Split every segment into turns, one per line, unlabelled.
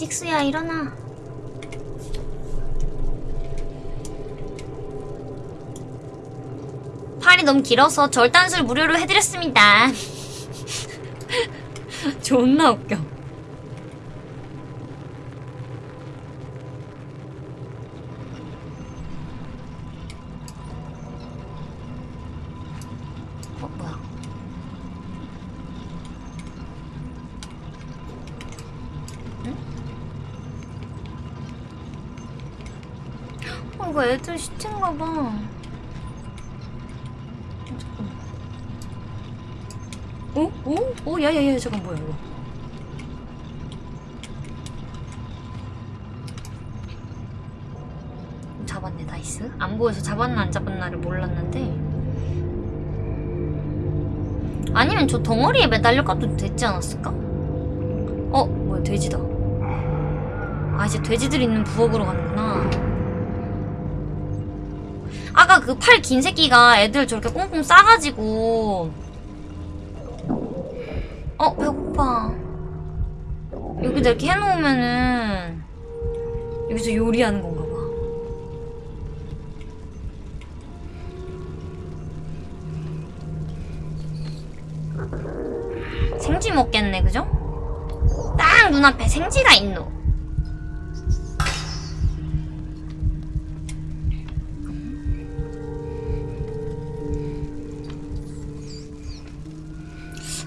식수야 일어나. 팔이 너무 길어서 절단술 무료로 해드렸습니다. 존나 웃겨 저 덩어리에 매달려 가도 되지 않았을까? 어? 뭐야 돼지다. 아 이제 돼지들 있는 부엌으로 가는구나. 아까 그 팔 긴 새끼가 애들 저렇게 꽁꽁 싸가지고 어 배고파 여기다 이렇게 해놓으면은 여기서 요리하는 건 먹겠네 그죠? 딱 눈앞에 생쥐가 있노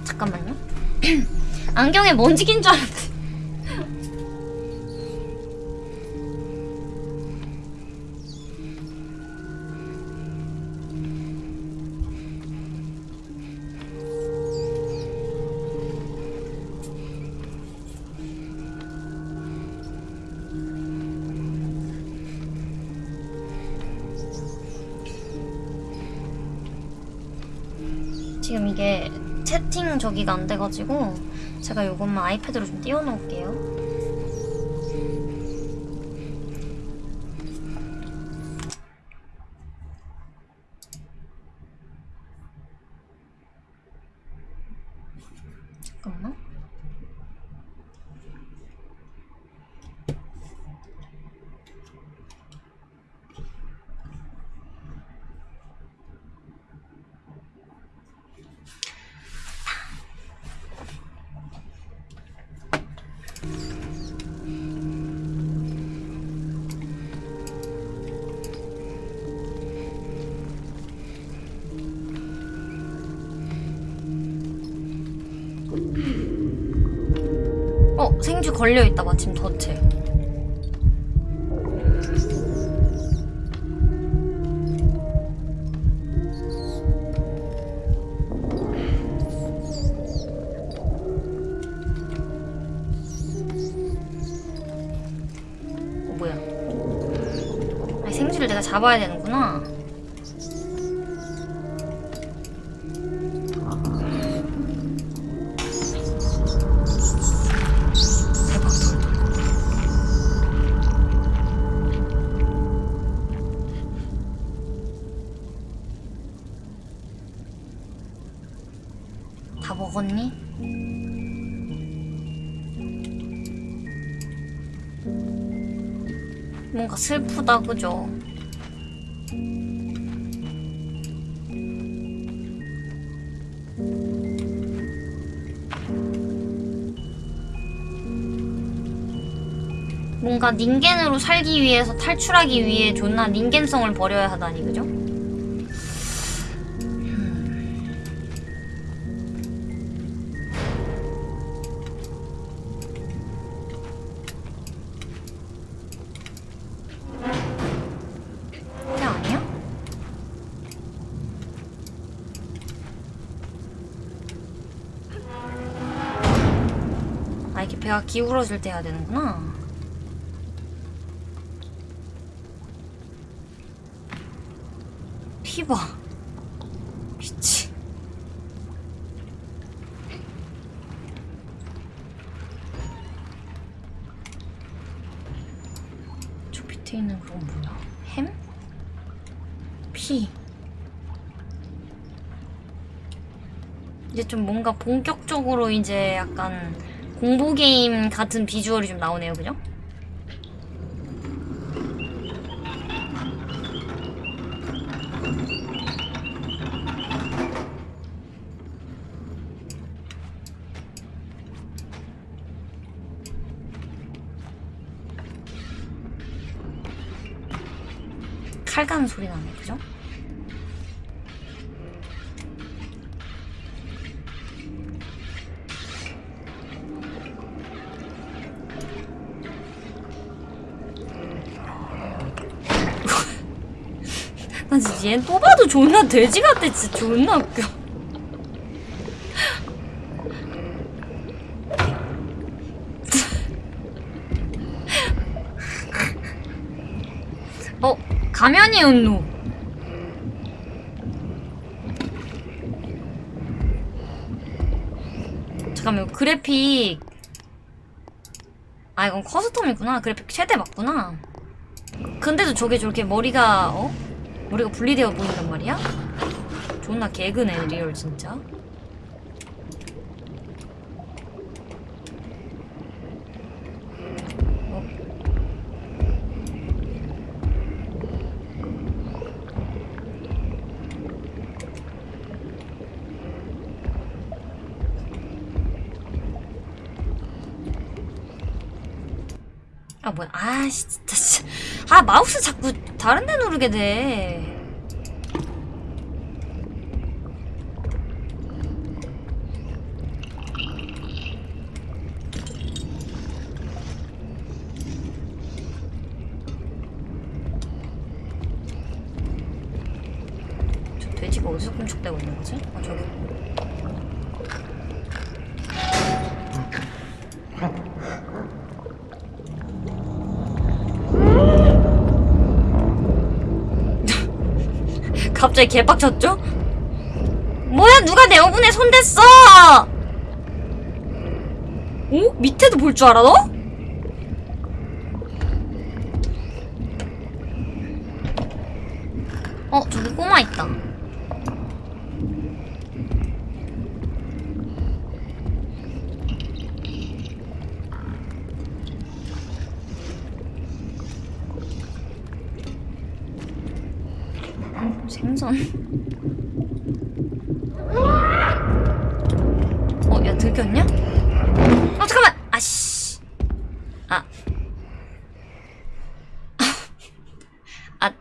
잠깐만요. 안경에 먼지 낀줄 알았는 저기가 안 돼가지고 제가 요것만 아이패드로 좀 띄워놓을게요. 걸려있다, 마침 덫에. 어, 뭐야. 아니, 생쥐를 내가 잡아야 되는 슬프다 그죠? 뭔가 닌겐으로 살기 위해서 탈출하기 위해 존나 닌겐성을 버려야 하다니 그죠? 배가 기울어질 때 해야 되는구나 피봐 미치 저 밑에 있는 그건 뭐야? 햄? 피 이제 좀 뭔가 본격적으로 이제 약간 공포 게임 같은 비주얼이 좀 나오네요, 그죠? 칼 가는 소리 나네, 그죠? 나 진짜 얘또 봐도 존나 돼지 같아 진짜 존나 웃겨 어 가면이었노 잠깐만 이거 그래픽 아 이건 custom이구나 그래픽 최대 맞구나 근데도 저게 저렇게 머리가 어? 머리가 분리되어 보인단 말이야? 존나 개그네 리얼 진짜 어? 아 뭐야 아씨 진짜 씨. 아 마우스 자꾸 다른 데 누르게 돼 저 돼지가 어디서 꿈쩍대고 있는 거지? 아 저기 갑자기 개빡쳤죠? 뭐야 누가 내 오븐에 손댔어! 오? 밑에도 볼 줄 알아 너? 어 저기 꼬마 있다 생선 어, 야, 들켰냐? 어, 잠깐만! 아씨. 아. 아.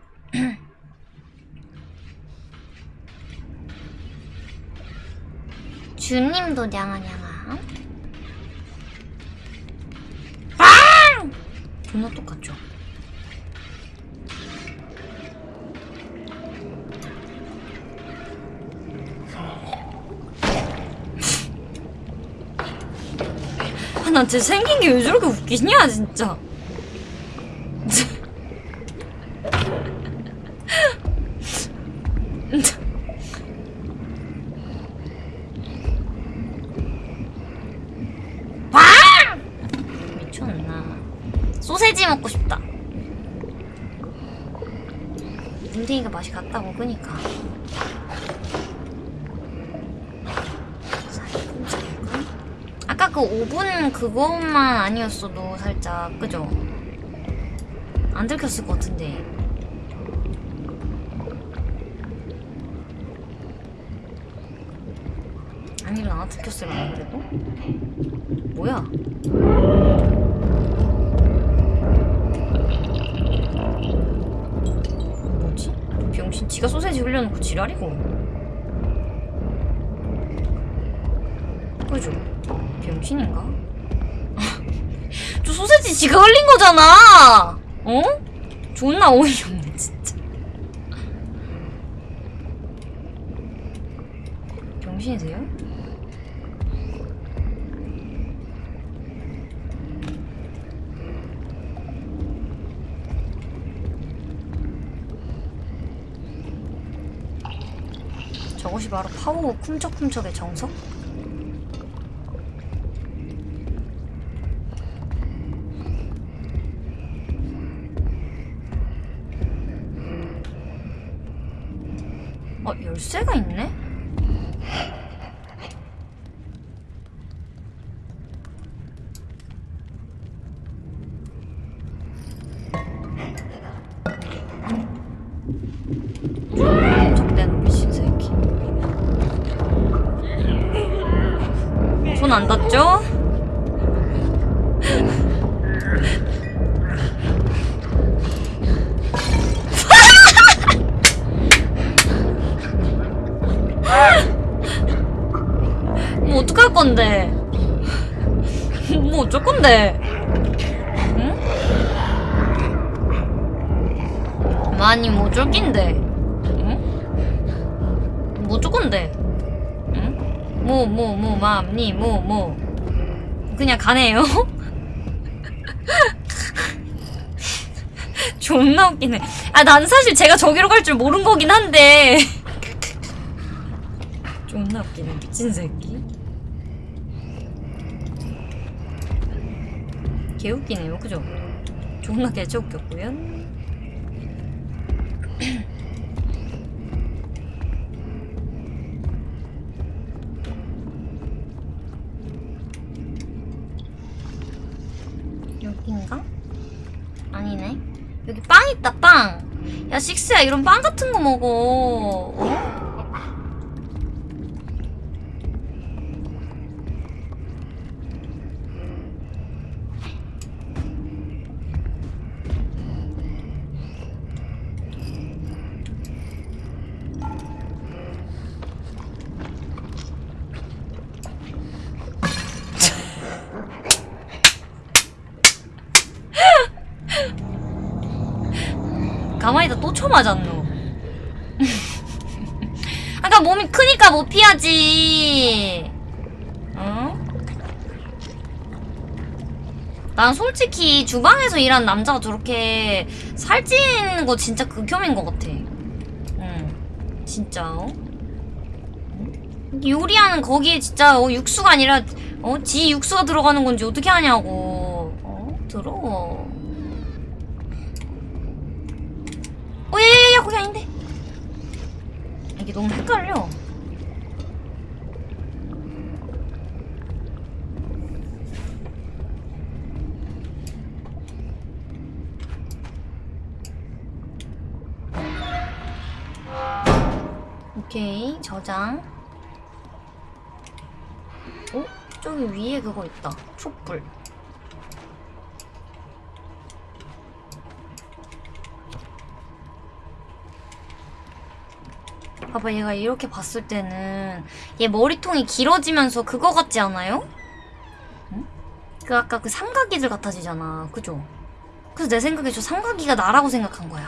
주님 도 냥아냥아. 빵! 존나 똑같죠? 아, 난 진짜 생긴 게 왜 저렇게 웃기냐, 진짜. 빵! 미쳤나. 소세지 먹고 싶다. 문댕이가 맛이 같다고, 그니까. 살금살금. 아까 그 오븐 그것만 아니었어도 살짝 그죠? 안 들켰을 것 같은데 아니면 안 들켰을까 그래도? 뭐야? 뭐지? 병신 지가 소세지 흘려놓고 지랄이고 그죠? 병신인가? 저 소세지 지가 흘린 거잖아! 어? 존나 어이없네, 진짜. 병신이세요? 저것이 바로 파워 쿰척쿰척의 정석? 열쇠가 있네? 그냥 가네요? 존나 웃기네. 아, 난 사실 제가 저기로 갈 줄 모른 거긴 한데. 존나 웃기네, 미친 새끼. 개 웃기네요, 그죠? 존나 개체 웃겼고요. 여긴가? 아니네. 여기 빵 있다, 빵! 야, 식스야, 이런 빵 같은 거 먹어. 어? 가만히 있다 또 쳐맞았노. 아까 몸이 크니까 못 피하지. 어? 난 솔직히 주방에서 일하는 남자가 저렇게 살찌는 거 진짜 극혐인 것 같아. 응. 진짜, 어? 요리하는 거기에 진짜 어, 육수가 아니라 어? 지 육수가 들어가는 건지 어떻게 하냐고. 어? 들어. 어, 야, 야, 야, 거기 아닌데. 이게 너무 헷갈려. 저장. 어? 저기 위에 그거 있다. 촛불. 봐봐 얘가 이렇게 봤을 때는 얘 머리통이 길어지면서 그거 같지 않아요? 응? 그 아까 그 삼각이들 같아지잖아 그죠? 그래서 내 생각에 저 삼각이가 나라고 생각한 거야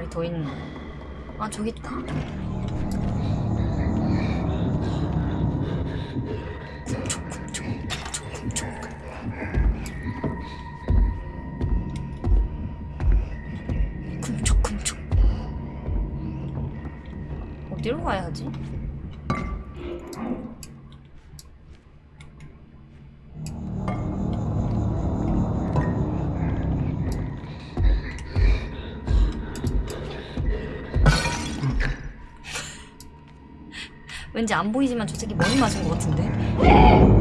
마리 더 있는 아 저기 있다 왠지 안 보이지만 저 새끼 머리 맞은 것 같은데?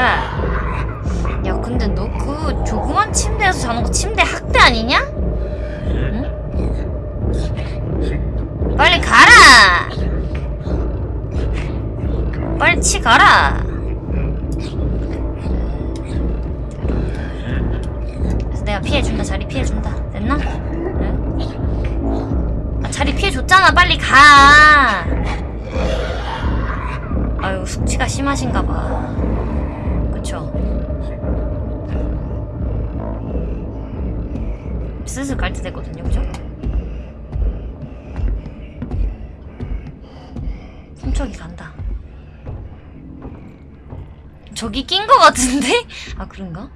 아, 가라. 야, 근데 너 그 조그만 침대에서 자는 거 침대 학대 아니냐? 응? 빨리 가라! 빨리 치 가라! 그래서 내가 피해준다, 자리 피해준다. 됐나? 응? 아, 자리 피해줬잖아, 빨리 가! 아유, 숙취가 심하신가봐. 그쵸? 슬슬 갈 때 됐거든요, 그죠? 훔쳐기 간다. 저기 낀 거 같은데? 아, 그런가?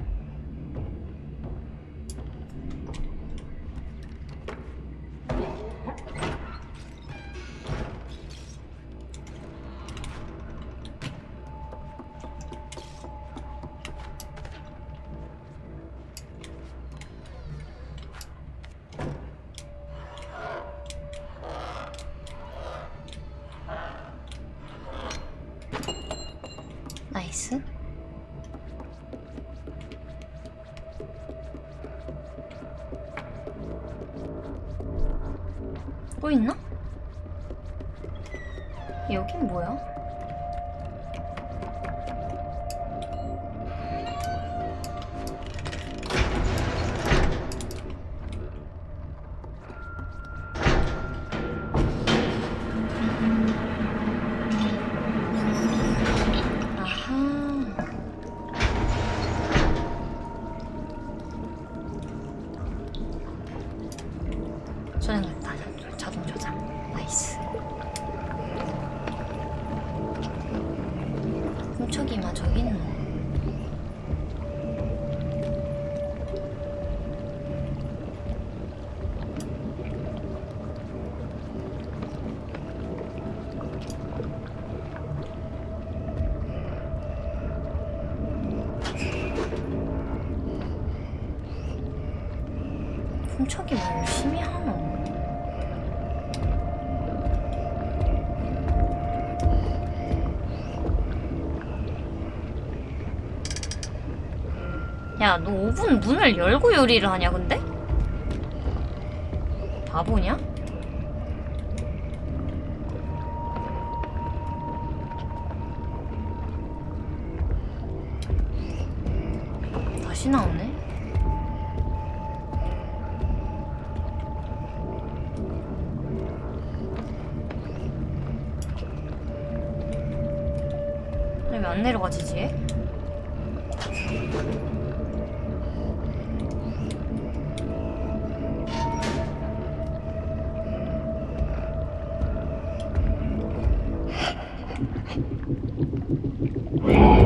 5분 문을 열고 요리를 하냐, 근데?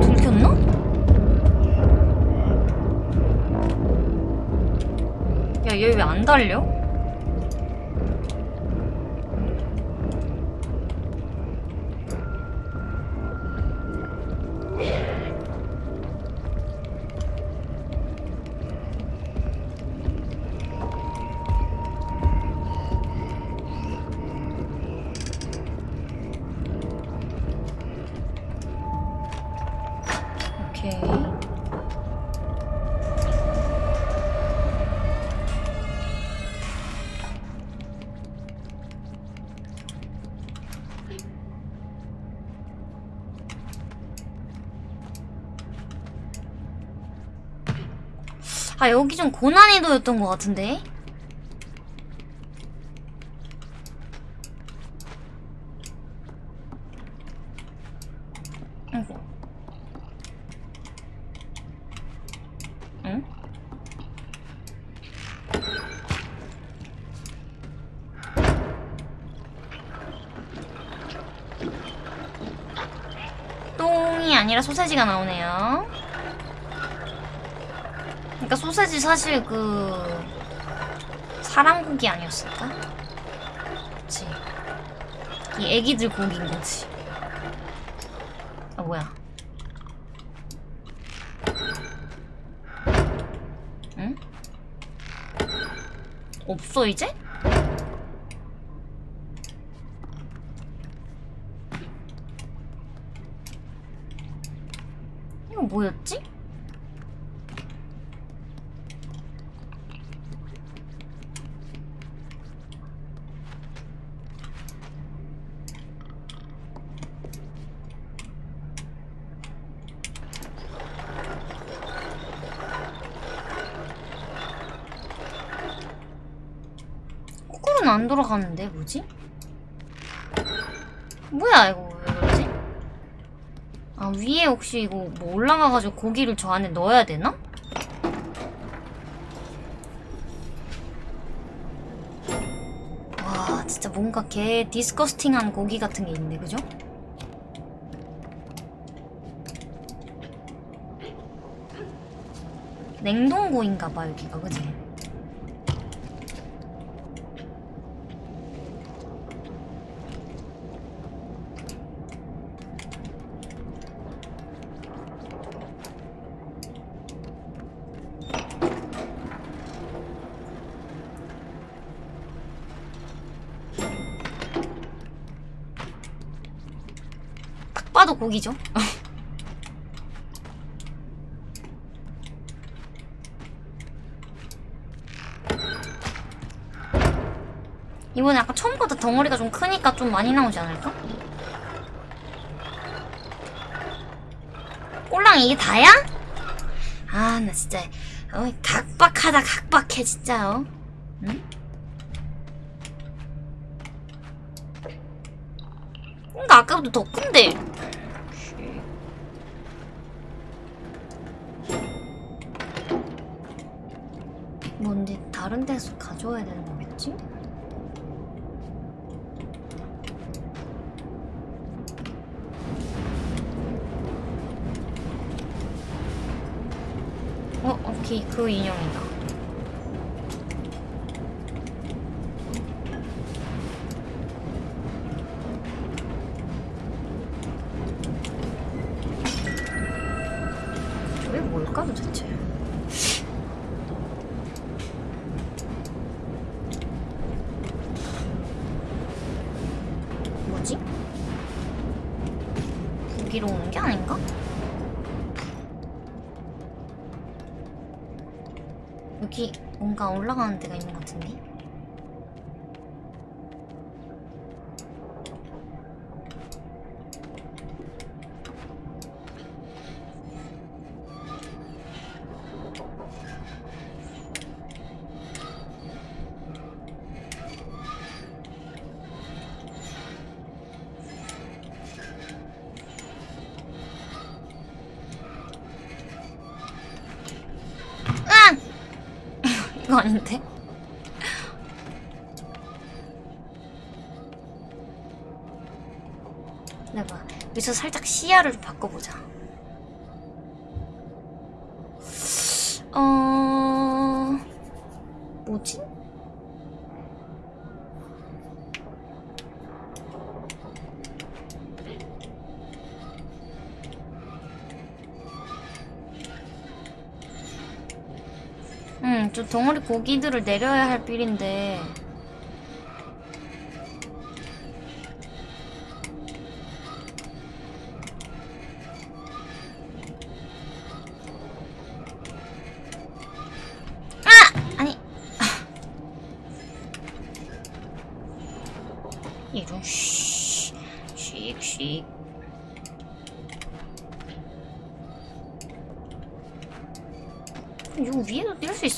들켰나? 야, 얘 왜 안 달려? 아, 여기 좀 고난이도였던 것 같은데? 아이고. 응? 똥이 아니라 소세지가 나오네요. 그러니까 소세지 사실 그 사람 고기 아니었을까? 그치. 이 애기들 고기인 거지. 아 뭐야? 응? 없어 이제? 이거 뭐였지? 거꾸로는 안 돌아가는데 뭐지? 뭐야 이거 왜 그러지? 아 위에 혹시 이거 뭐 올라가가지고 고기를 저 안에 넣어야 되나? 와 진짜 뭔가 개 디스커스팅한 고기 같은 게 있네 그죠? 냉동고인가봐 여기가 그지? 딱 봐도 고기죠? 이번에 아까 처음보다 덩어리가 좀 크니까 좀 많이 나오지 않을까? 꼴랑 이게 다야? 아 나 진짜 어, 각박하다 각박해 진짜 어? 응? 그러니까 아까보다 더 큰데 올라 시야를 좀 바꿔보자 어... 뭐지? 응, 저 덩어리 고기들을 내려야 할 빌인데.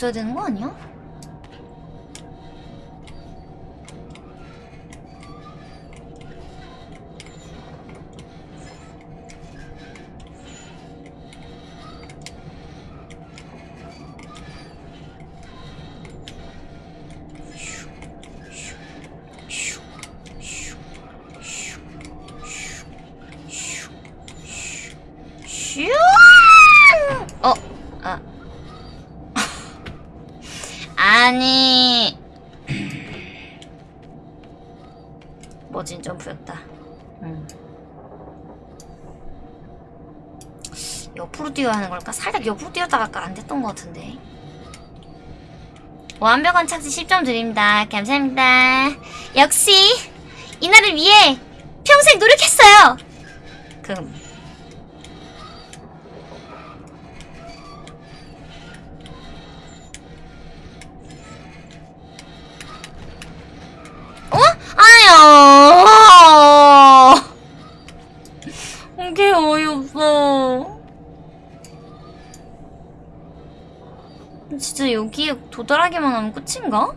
있어야 되는 거 아니야? 아니. 멋진 점프였다. 음. 옆으로 뛰어야 하는 걸까? 살짝 옆으로 뛰었다가 아까 안 됐던 것 같은데. 완벽한 착지 10점 드립니다. 감사합니다. 역시 이날을 위해 평생 노력했어요. 그 아야. 이게 어이없어. 진짜 여기에 도달하기만 하면 끝인가?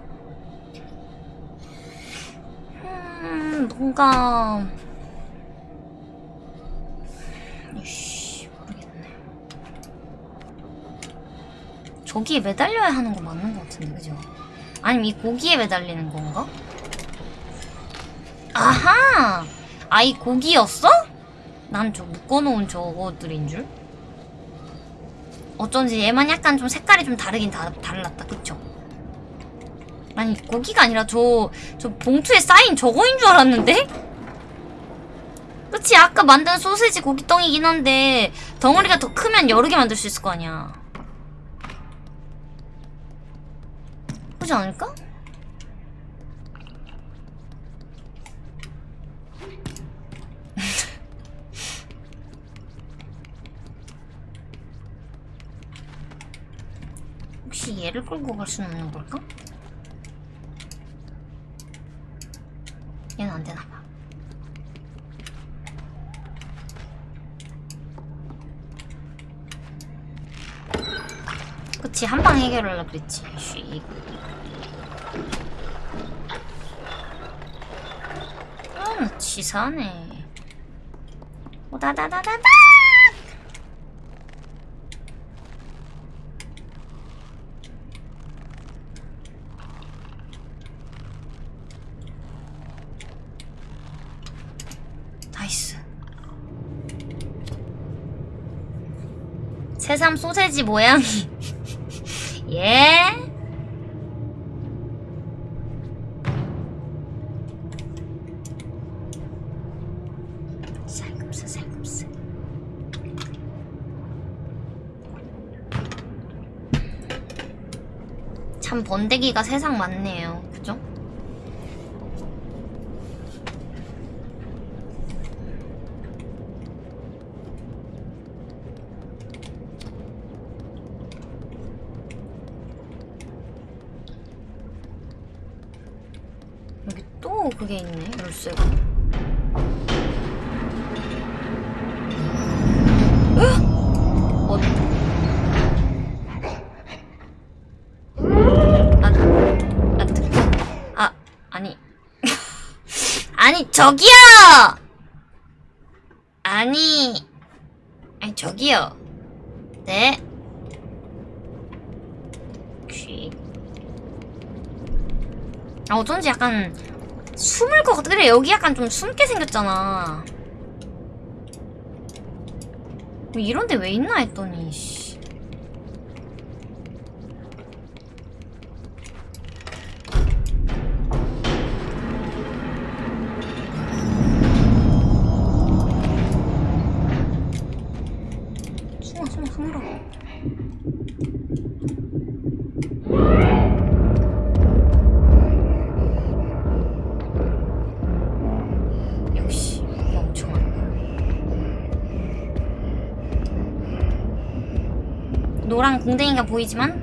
음, 뭔가. 이씨, 모르겠네. 저기에 매달려야 하는 거 맞는 거 같은데, 그죠? 아니면 이 고기에 매달리는 건가? 아하! 아, 이 고기였어? 난 저 묶어놓은 저거들인 줄? 어쩐지 얘만 약간 좀 색깔이 좀 다르긴 다, 달랐다, 그쵸? 아니, 고기가 아니라 저, 저 봉투에 쌓인 저거인 줄 알았는데? 그치, 아까 만든 소세지 고기덩이긴 한데, 덩어리가 더 크면 여러 개 만들 수 있을 거 아니야. 그지 않을까? 얘를 끌고 갈 수는 없는 걸까? 얘는 안 되나 봐. 그치, 한 방 해결하려 그랬지. 쉬. 음, 치사하네. 오다다다다다! 나이스. 새삼 소세지 모양이. 예? 참 번데기가 세상 많네요. 그죠? 여기 또 그게 있네. 열쇠가. 어? 어? 아, 아니. 저기요! 아니. 아니, 저기요. 네. 쥐. 아, 어쩐지 약간 숨을 것 같아. 그래, 여기 약간 좀 숨게 생겼잖아. 뭐 이런데 왜 있나 했더니, 씨. 공댕이가 보이지만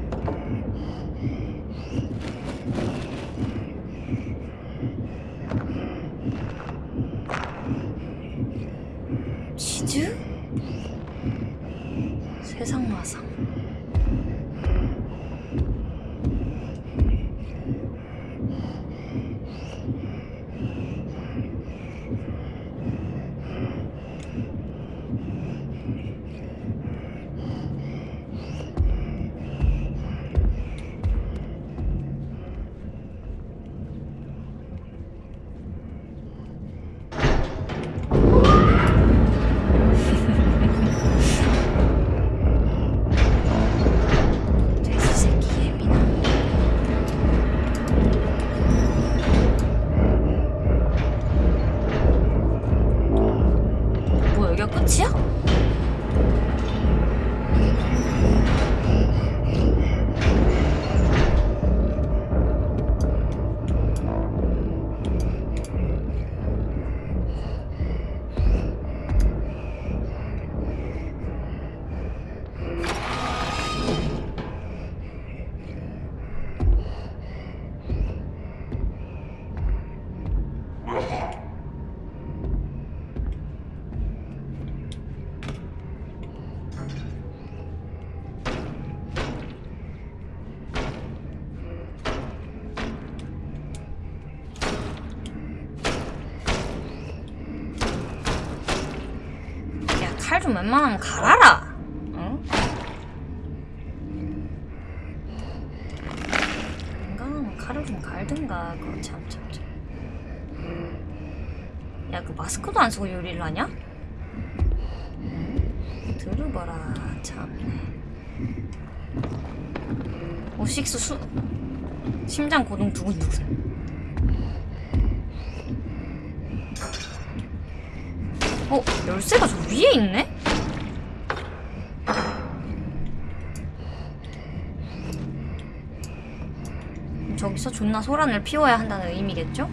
칼좀 웬만하면 갈아라. 응? 인간하면 칼을 좀 갈든가. 그거 참, 참, 참. 야, 그 마스크도 안 쓰고 요리를 하냐? 응? 들어봐라, 참. 오식스 수, 심장 고동 두근두근. 어, 열쇠가 저 위에 있네? 저기서 존나 소란을 피워야 한다는 의미겠죠?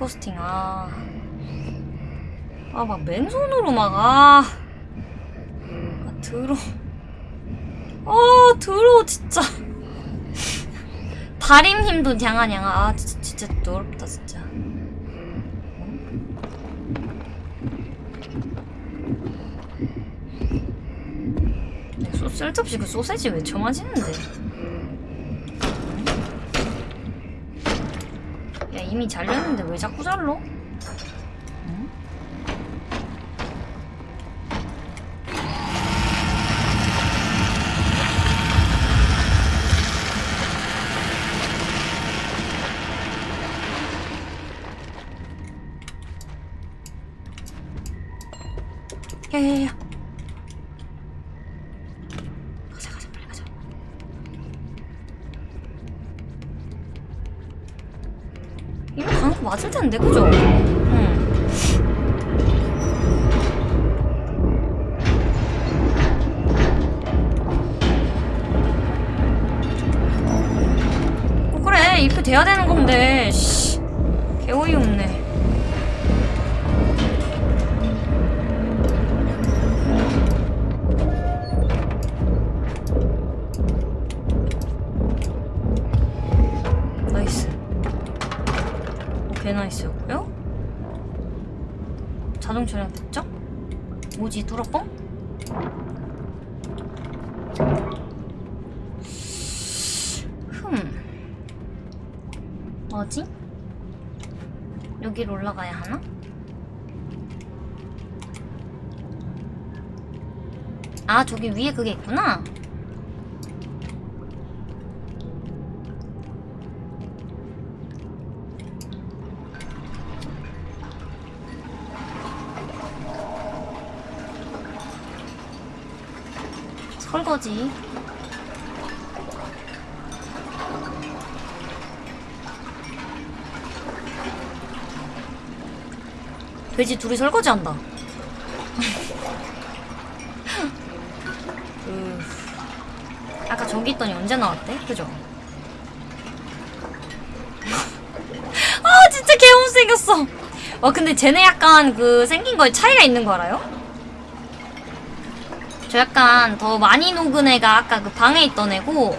디스커스팅, 아. 아, 막 맨손으로 막, 아. 아, 더러. 아, 더러워, 진짜. 다림님도 냥아냥아. 아, 진짜, 진짜 더럽다, 진짜. 야, 소, 쓸데없이 그 소세지 왜 저마지는데? 이미 잘렸는데 왜 자꾸 잘러? 맞을 텐데 그죠? 응 어, 그래 이렇게 돼야 되는 건데 씨 뚫어뻥? 흠 뭐지? 여기로 올라가야 하나? 아 저기 위에 그게 있구나 설 거지 돼지 둘이 설거지한다 그 아까 저기 있더니 언제 나왔대? 그죠? 아 진짜 개못 생겼어 와 근데 쟤네 약간 그 생긴 거에 차이가 있는 거 알아요? 저 약간 더 많이 녹은 애가 아까 그 방에 있던 애고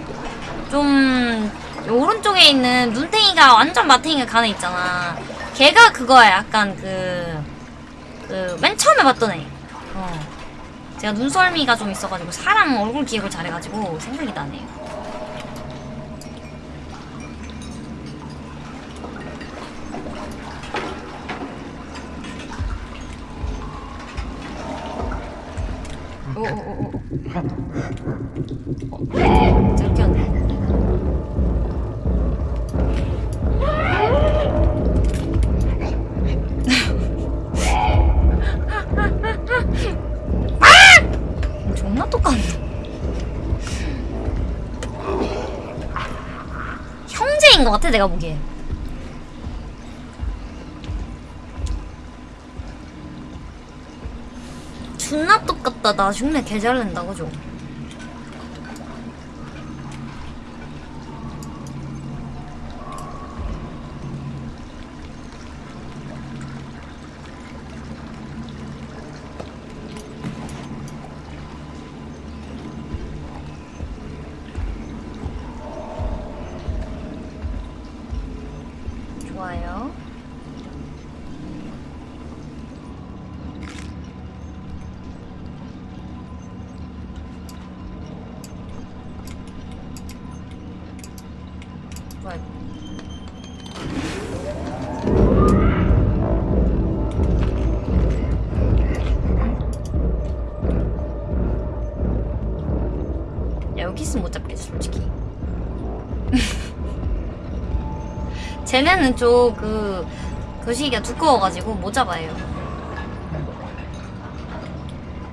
좀 오른쪽에 있는 눈탱이가 완전 마탱이가 애 있잖아. 걔가 그거야. 약간 그, 그, 맨 처음에 봤던 애. 어. 제가 눈썰미가 좀 있어가지고 사람 얼굴 기억을 잘해가지고 생각이 나네요. 같아 내가 보기에. 존나 똑같다. 나 흉내 개잘 낸다 그죠? 좋아요. 쟤네는 좀그 거시기가 두꺼워가지고 못 잡아요.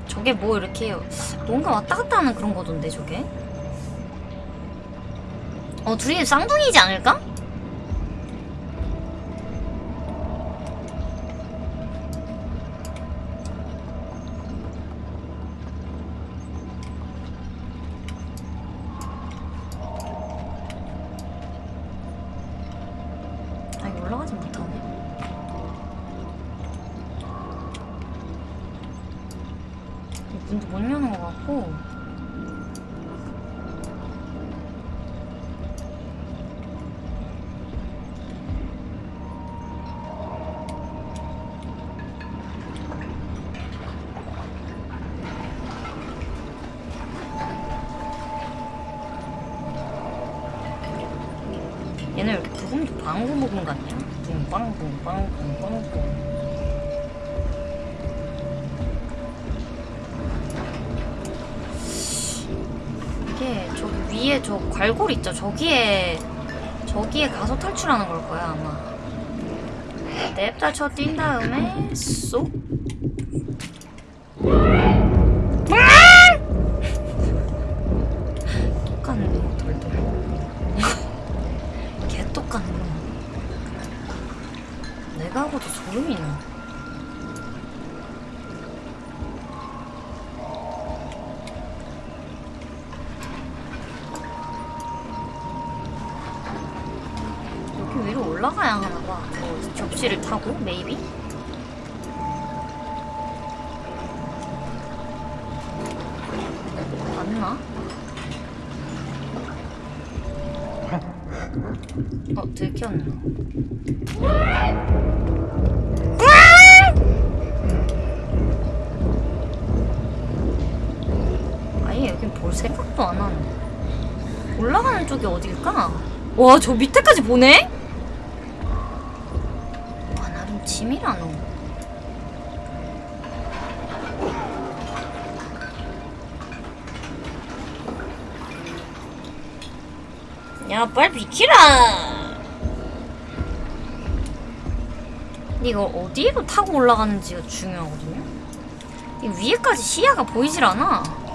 저게 뭐 이렇게 뭔가 왔다 갔다 하는 그런 거던데 저게? 어 둘이 쌍둥이지 않을까? 있죠? 저기에 저기에 가서 탈출하는 걸 거야 아마 냅다 쳐 뛴 다음에 쏙 와, 저 밑에까지 보네? 와, 나름 짐이라 너. 야, 빨리 비키라! 이거 어디로 타고 올라가는지가 중요하거든요? 이 위에까지 시야가 보이질 않아.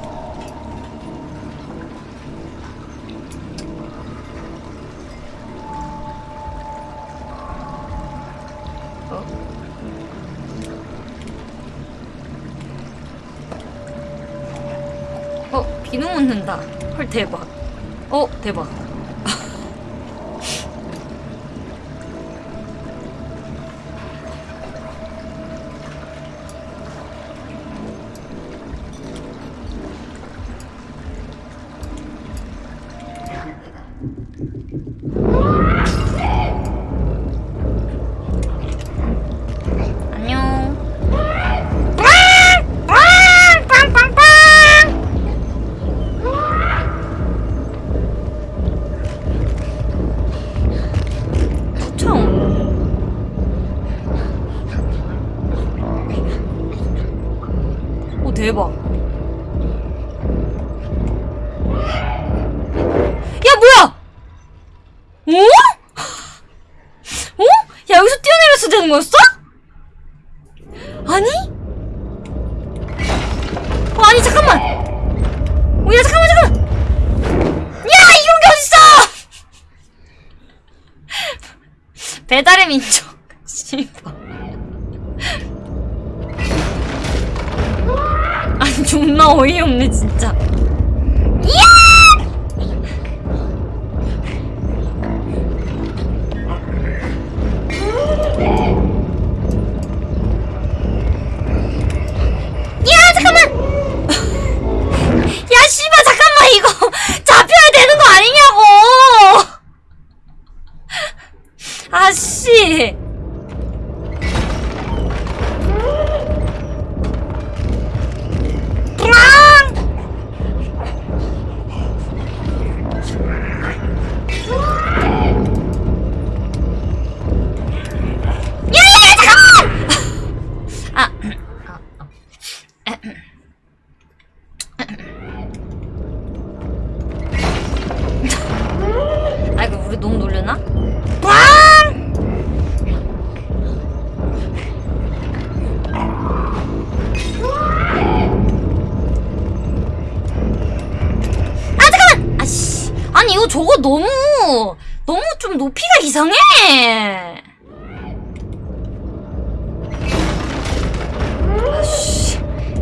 묻는다. 헐, 대박. 어, 대박.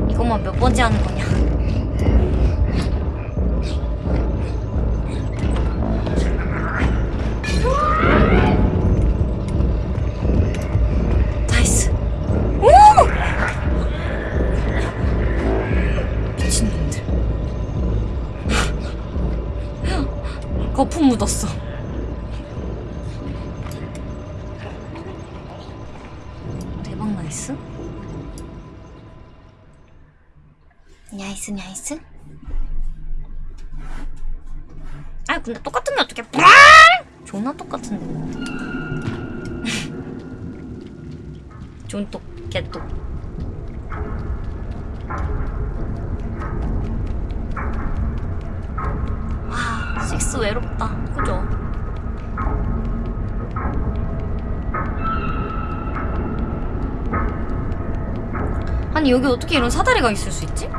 이것만 몇 번째 하는 거냐? 나이스. 오! 미친놈들. 거품 묻었어 나이스 나이스 아 근데 똑같은 게 어떻게 뿌랑 존나 똑같은데 뭐 존똑 개똑. 와 식스 외롭다. 그죠? 아니 여기 어떻게 이런 사다리가 있을 수 있지?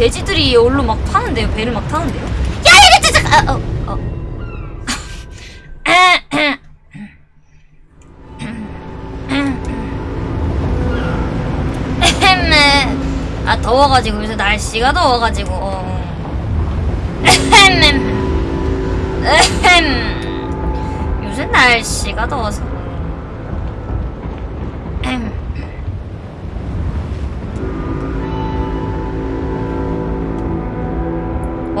돼지들이 얼로 막 타는데요. 배를 막 타는데요. 야, 이거 진짜 아, 어, 어. 에헴. 아 더워가지고 요새 날씨가 더워가지고 어. 요새 날씨가 더워서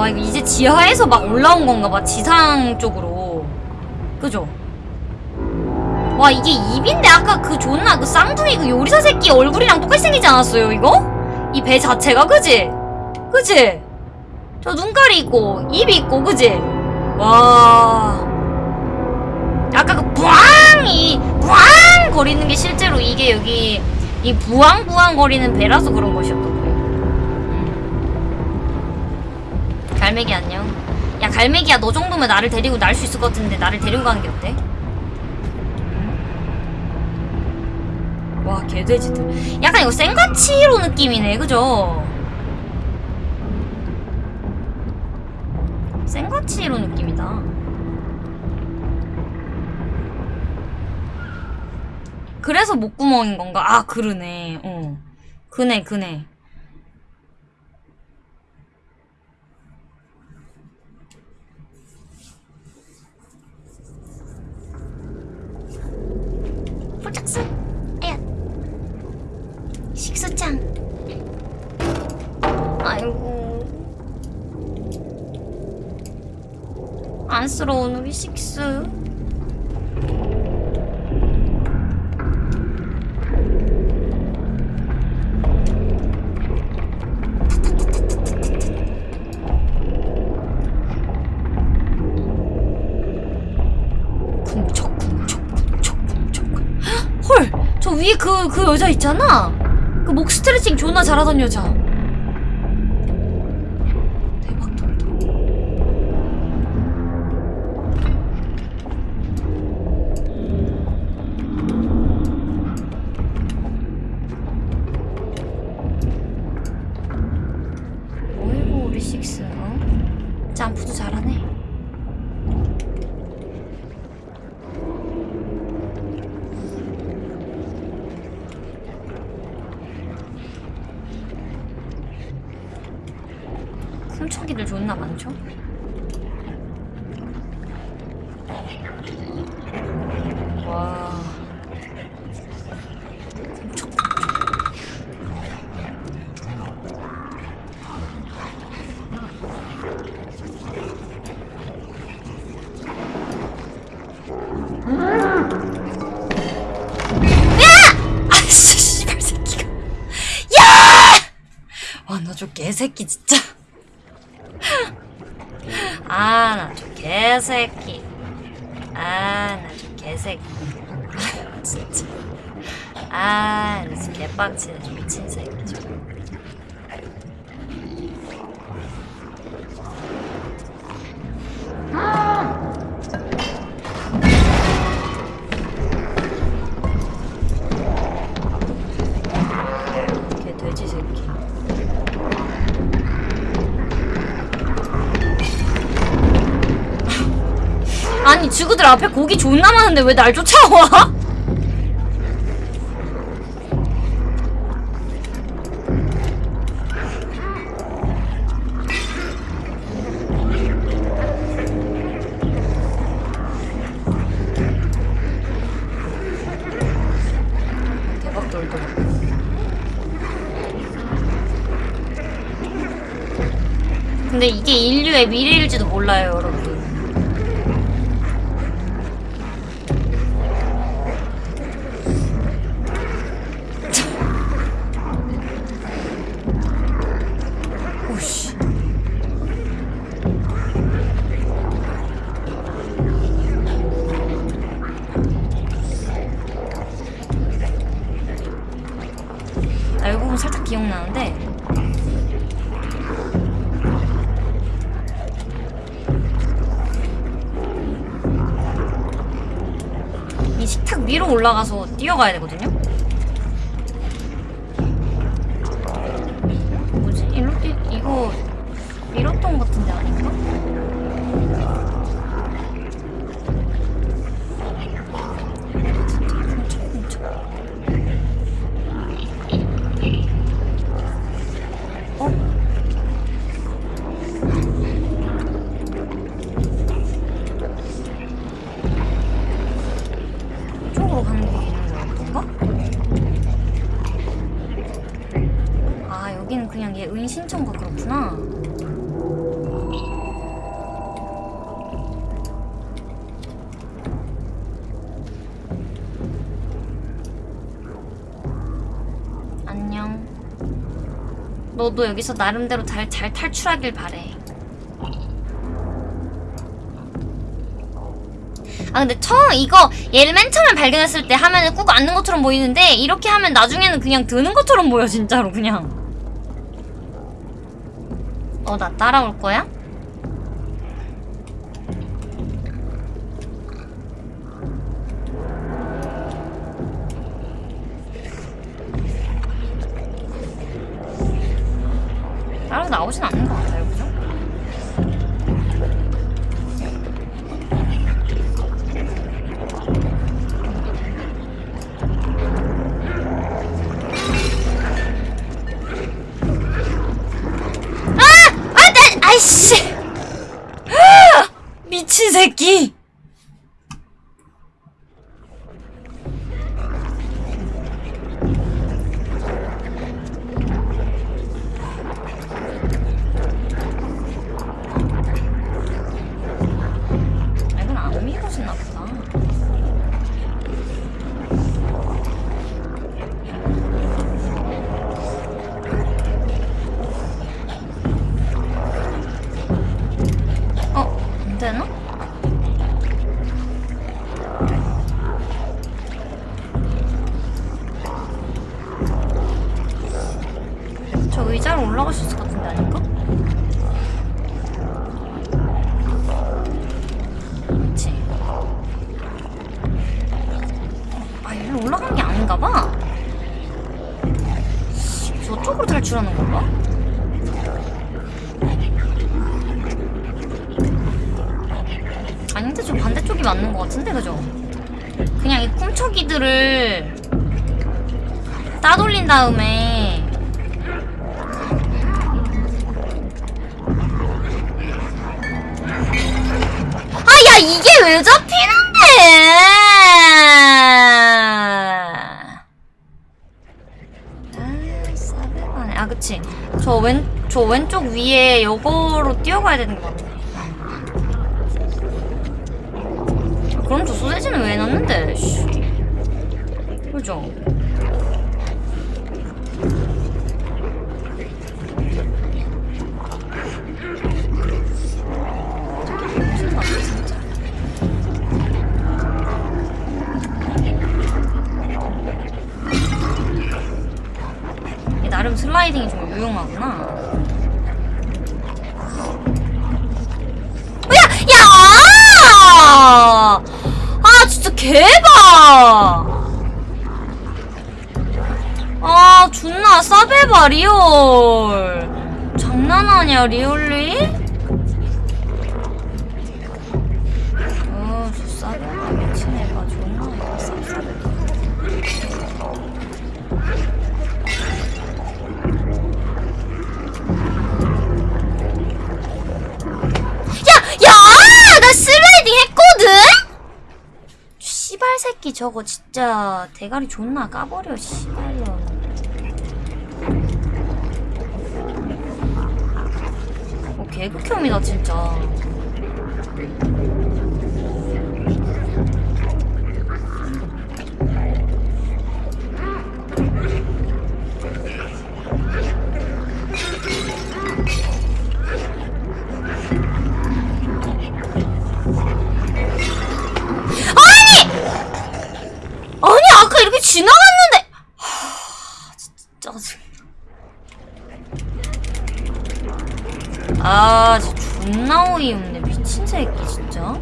와 이거 이제 지하에서 막 올라온 건가 봐 지상 쪽으로 그죠? 와 이게 입인데 아까 그 존나 그 쌍둥이 그 요리사 새끼 얼굴이랑 똑같이 생기지 않았어요 이거? 이 배 자체가 그지? 그지? 저 눈깔이 있고 입이 있고 그지? 와 아까 그 부앙이 부앙 거리는 게 실제로 이게 여기 이 부앙 부앙 거리는 배라서 그런 것이었던 갈매기 안녕. 야 갈매기야 너 정도면 나를 데리고 날 수 있을 것 같은데 나를 데리고 가는 게 어때? 음. 와 개돼지들. 약간 이거 생가치로 느낌이네 그죠? 생가치로 느낌이다. 그래서 목구멍인 건가? 아, 그러네. 어. 그네, 그네. 그, 그 여자 있잖아? 그 목 스트레칭 존나 잘하던 여자 지구들 앞에 고기 존나 많은데 왜 날 쫓아와? 근데 이게 인류의 미래일 올라가 너도 여기서 나름대로 잘, 잘 탈출하길 바래 아 근데 처음 이거 얘를 맨 처음에 발견했을 때 하면은 꾹 앉는 것처럼 보이는데 이렇게 하면 나중에는 그냥 드는 것처럼 보여 진짜로 그냥 어 나 따라올 거야? 그 존나 싸배봐 리얼 장난하냐 리얼리? 어저 싸배봐 미친 애가 존나 쌉싸배 야! 야! 나 슬라이딩 했거든? 씨발 새끼 저거 진짜 대가리 존나 까버려 씨발년 개극혐이다 진짜 어이 없네 미친 새끼 진짜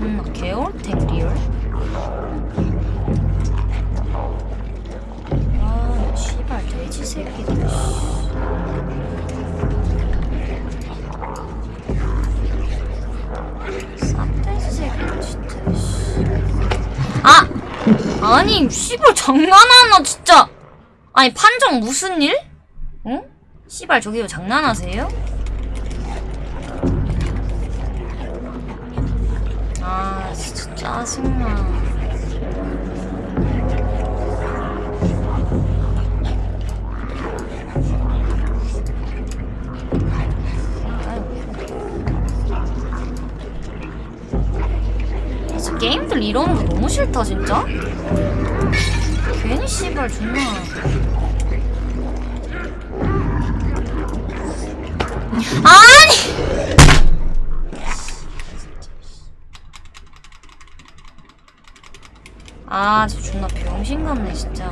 음나 개월탱 리얼 아 씨발 돼지 새끼들 씨. 쌉돼지 새끼들 진짜 씨. 아! 아니, 씨발, 장난하나, 진짜. 아니, 판정 무슨 일? 응? 씨발, 저기요, 장난하세요? 짜 짜증나. 게임들 이러는 거 너무 싫다 진짜? 괜히 씨발 존나. 아니 아 진짜 존나 병신 같네 진짜.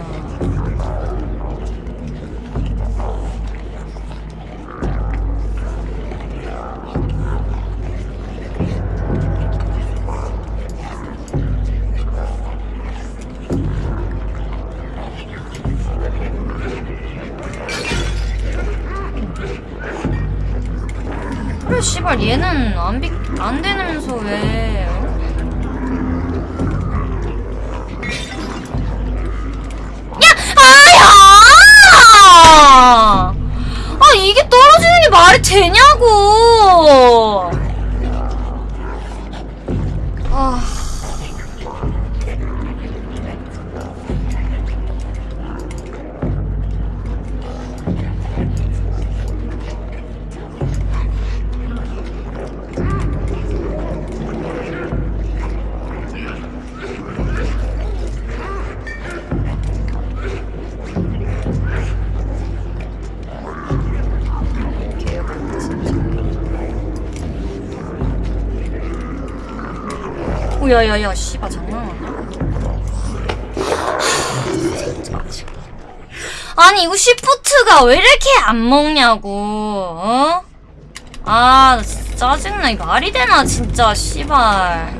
그래 씨발 얘는 안, 비, 안 되면서 왜 되냐고 야야야 씨발 장난 아니 이거 시프트가 왜 이렇게 안 먹냐고 어? 아 짜증나. 이 말이 되나 진짜 씨발.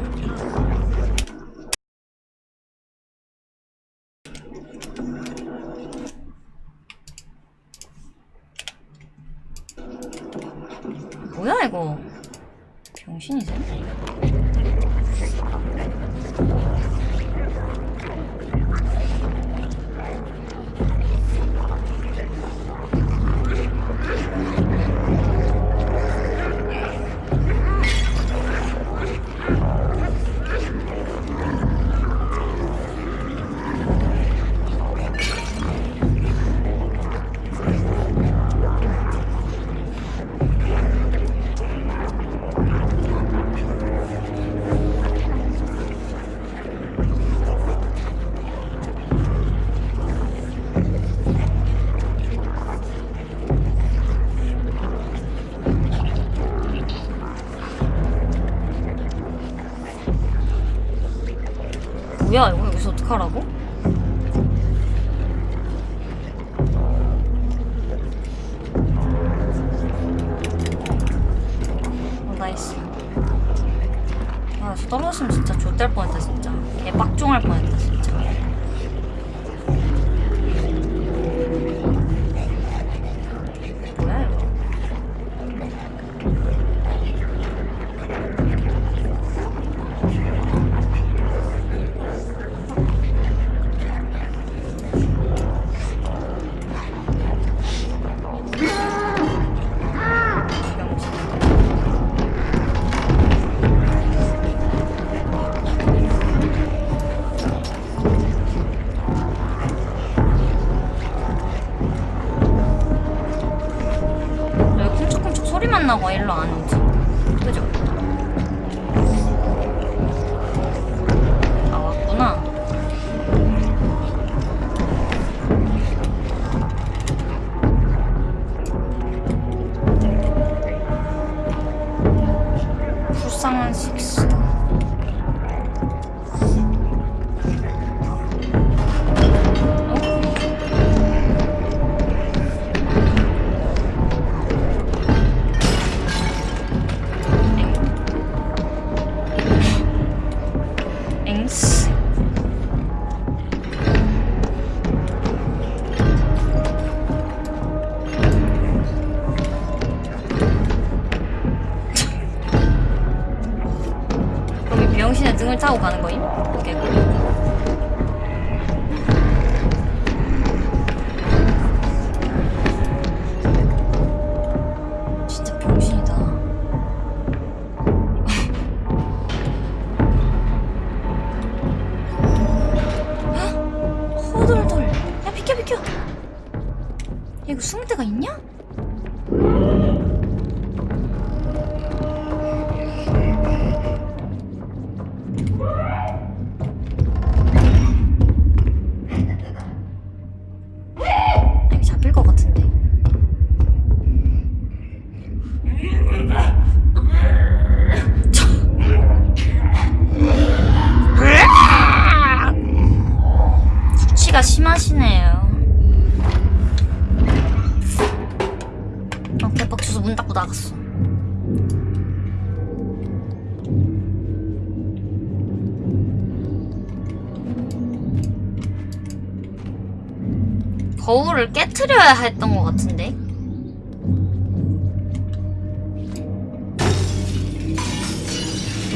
같은데?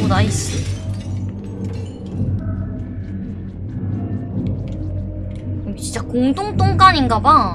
오 나이스 여기 진짜 공동 똥간인가봐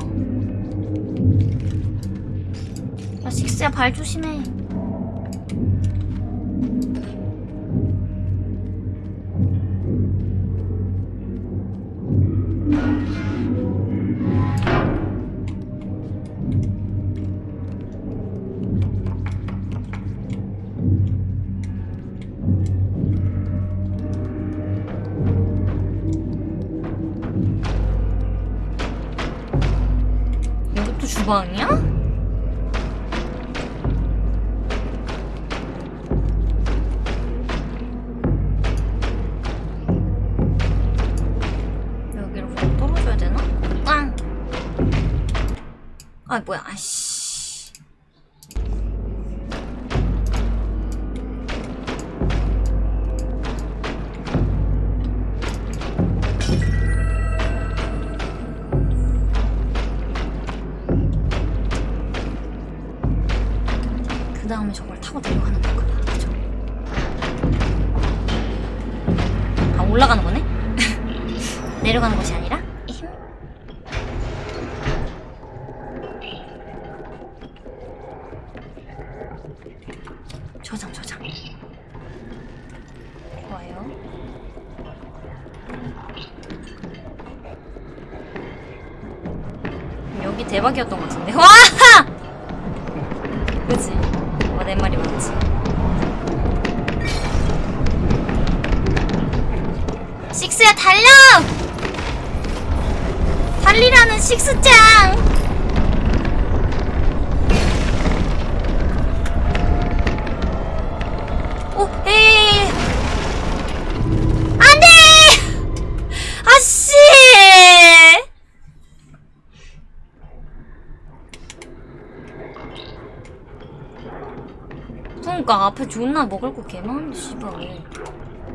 존나 먹을 거 개많은데 씨발 왜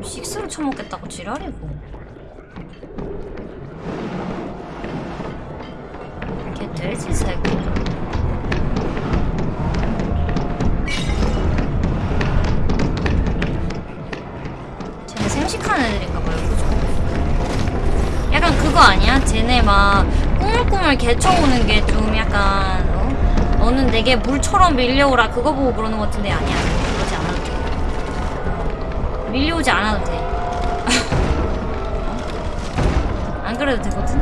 식스로 처먹겠다고 지랄이고 걔 돼지 새끼 쟤네 생식한 애들인가 봐요 그죠? 약간 그거 아니야? 쟤네 막 꾸물꾸물 개쳐오는 게 좀 약간 어? 너는 내게 물처럼 밀려오라 그거 보고 그러는 것 같은데 아니야 밀려오지 않아도 돼 어? 안 그래도 되거든?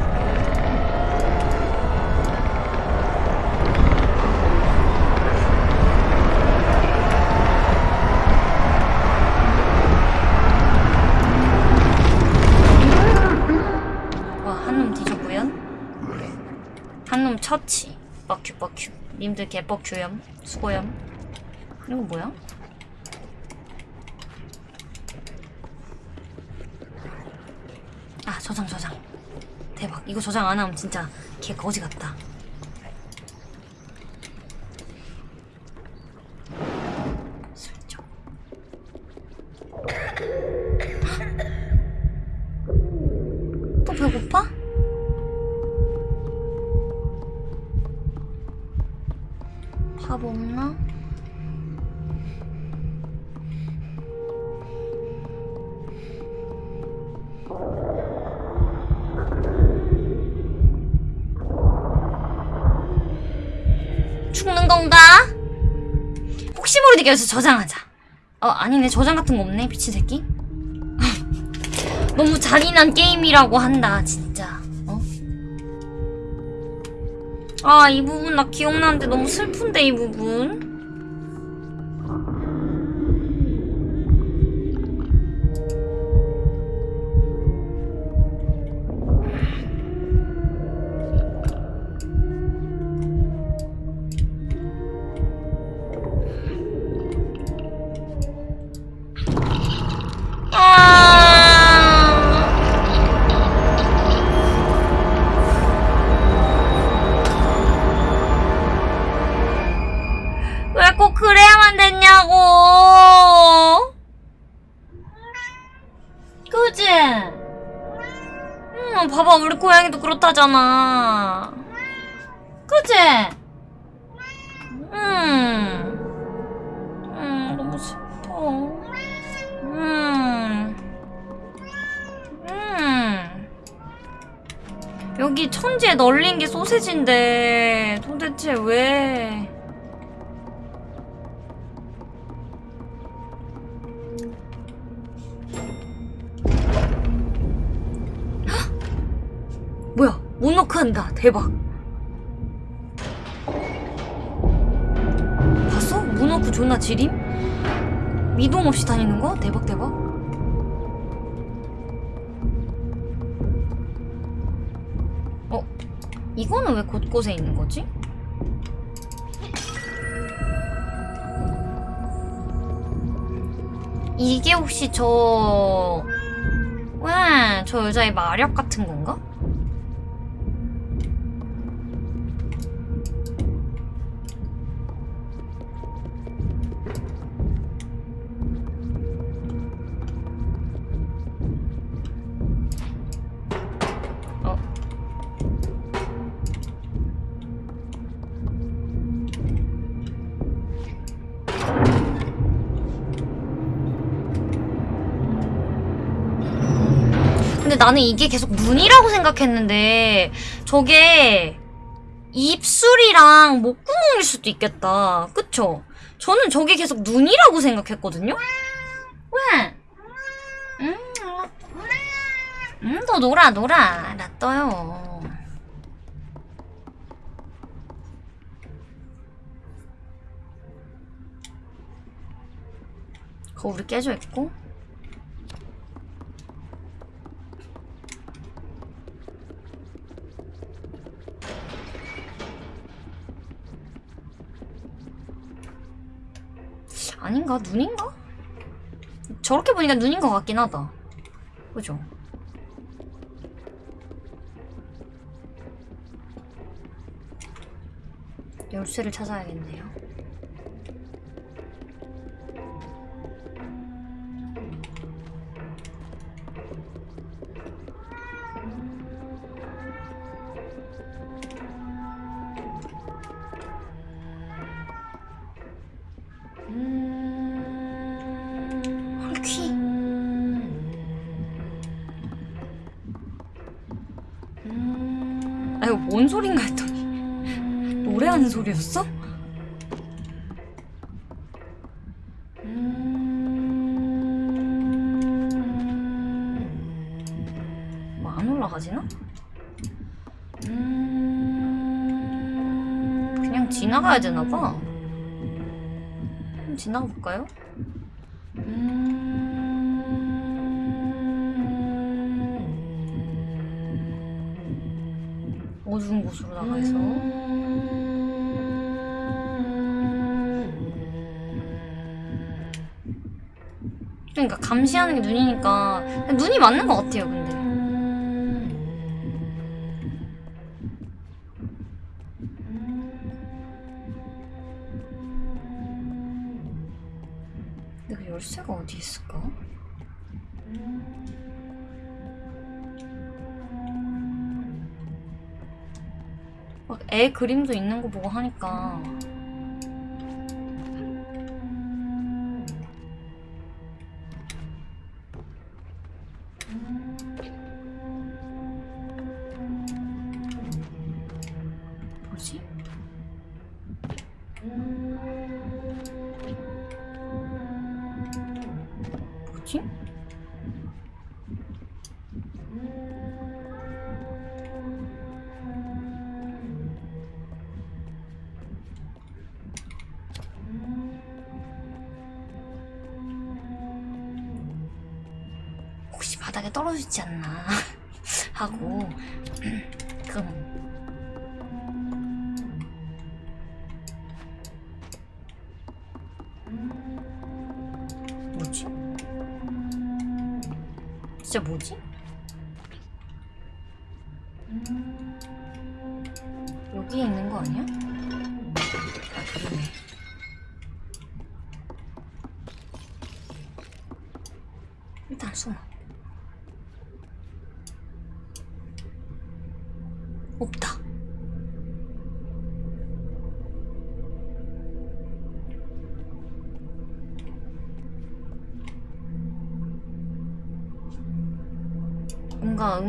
와, 한 놈 뒤졌고요. 한놈 처치. 뻑큐 뻑큐. 님들 개뻑큐염. 수고염. 이거 뭐야? 아, 저장 저장. 대박. 이거 저장 안 하면 진짜 개 거지 같다. 여기서 저장하자. 어, 아니네. 저장 같은 거 없네. 미친 새끼. 너무 잔인한 게임이라고 한다, 진짜. 어? 아, 이 부분 나 기억나는데 너무 슬픈데, 이 부분. 그렇다잖아. 그지? 응. 응, 너무 슬퍼. 음. 음. 여기 천지에 널린 게 소세지인데 도대체 왜? 대박. 봤어? 모노크 존나 지림? 미동 없이 다니는 거? 대박 대박. 어? 이거는 왜 곳곳에 있는 거지? 이게 혹시 저... 와, 저 여자의 마력 같은 건가? 나는 이게 계속 눈이라고 생각했는데 저게 입술이랑 목구멍일 수도 있겠다. 그쵸? 저는 저게 계속 눈이라고 생각했거든요? 왜? 음, 음, 너 놀아, 놀아. 나 떠요. 거울이 깨져 있고. 아닌가? 눈인가? 저렇게 보니까 눈인 것 같긴 하다. 그죠? 열쇠를 찾아야겠네요. 이거 뭔 소린가 했더니 노래하는 소리였어? 뭐안 올라가지나? 그냥 지나가야 되나봐. 지나가 볼까요? 감시하는 게 눈이니까 눈이 맞는 것 같아요. 근데 근데 그 열쇠가 어디 있을까? 막애 그림도 있는 거 보고 하니까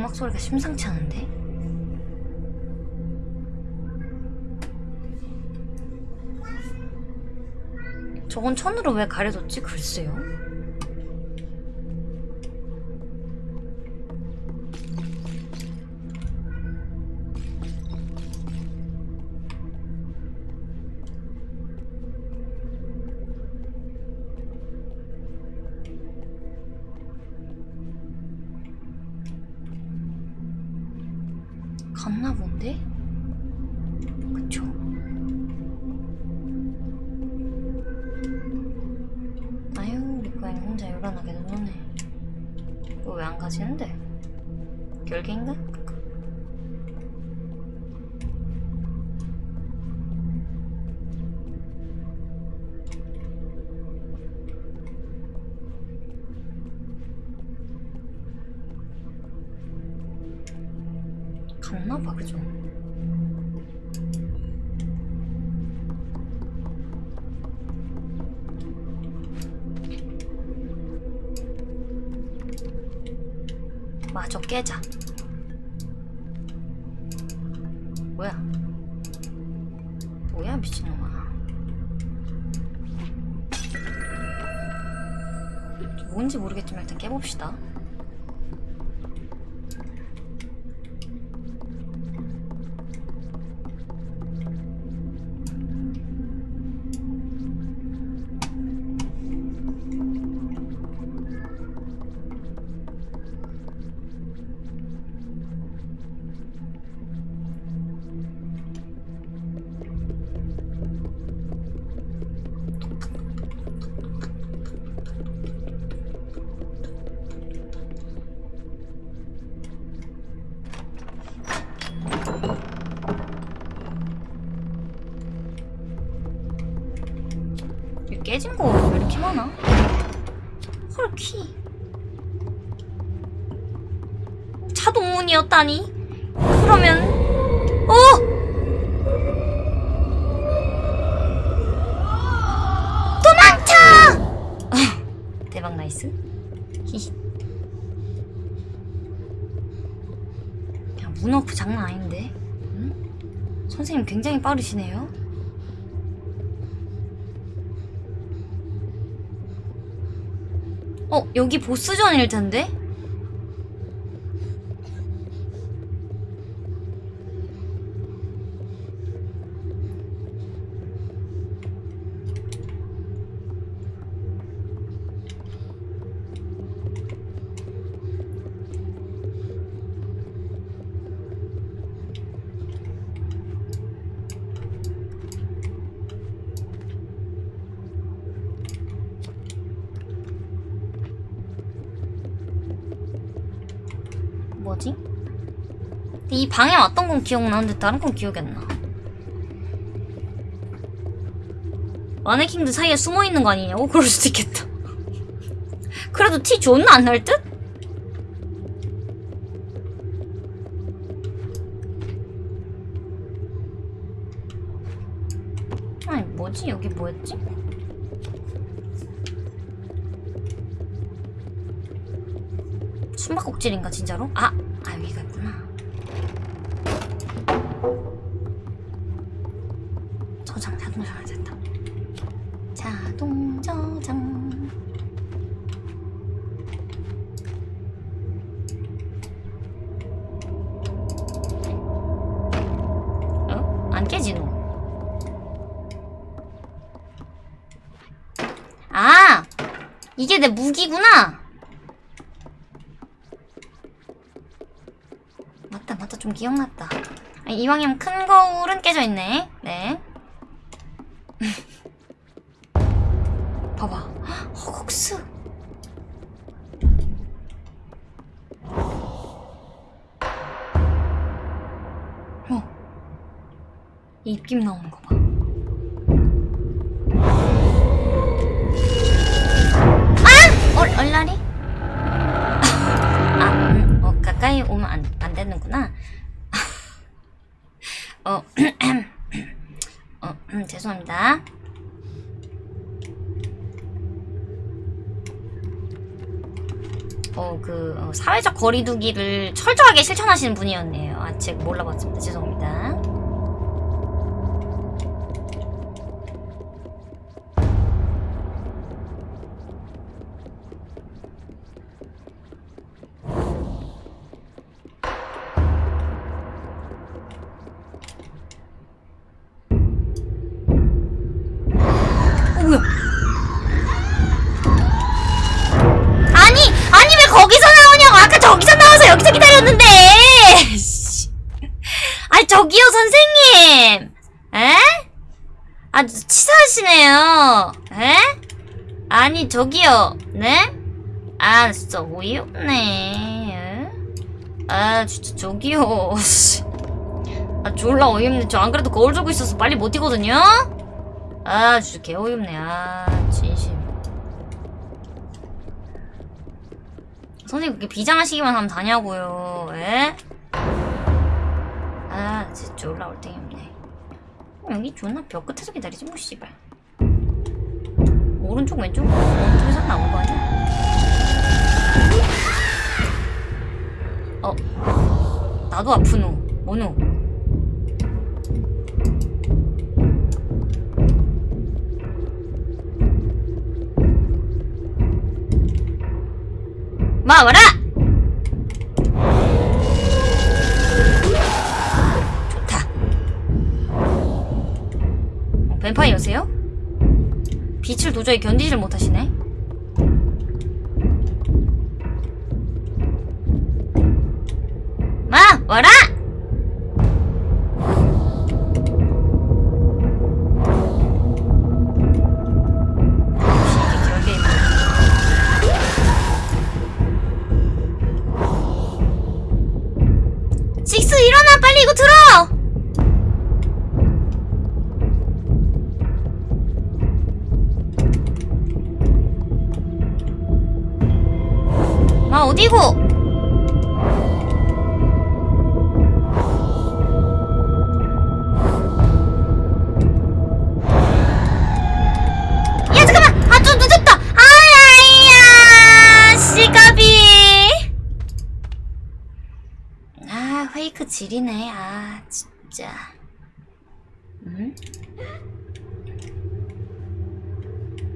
음악 소리가 심상치 않은데? 저건 천으로 왜 가려뒀지? 글쎄요. 갔나 본데? 그쵸? 아유 우리 고양이 혼자 요란하게 이거 왜안 가지는데? 결계인가? 깨자. 뭐야? 뭐야 미친놈아. 뭔지 모르겠지만 일단 깨봅시다. 빠르시네요. 어, 여기 보스전일 텐데? 뭐지? 근데 이 방에 왔던 건 기억나는데 다른 건 기억이 안 나. 마네킹들 사이에 숨어 있는 거 아니냐고? 그럴 수도 있겠다. 그래도 티 존나 안 날 듯? 아니 뭐지? 여기 뭐였지? 숨바꼭질인가 진짜로? 아! 아 여기가 내 무기구나! 맞다 맞다. 좀 기억났다. 아니, 이왕이면 큰 거울은 깨져 있네. 네. 봐봐. 허걱스. 어. 입김 나오는 거리두기를 철저하게 실천하시는 분이었네요. 아, 제가 몰라봤습니다. 죄송합니다. 저기요. 네? 아 진짜 어이없네. 에? 아 진짜 저기요. 씨. 아 졸라 어이없네. 저 안 그래도 거울 들고 있어서 빨리 못 뛰거든요. 아 진짜 개 어이없네. 아 진심. 선생님 그렇게 비장하시기만 하면 다냐고요. 에? 아 진짜 올라올 땡이 없네. 여기 존나 벽 끝에서 기다리지 뭐 씨발. 오른쪽 왼쪽? 오른쪽에서 나온 거 아니야? 어. 나도 아프노. 뭐노. 마와라 빛을 도저히 견디지를 못하시네. 마 와라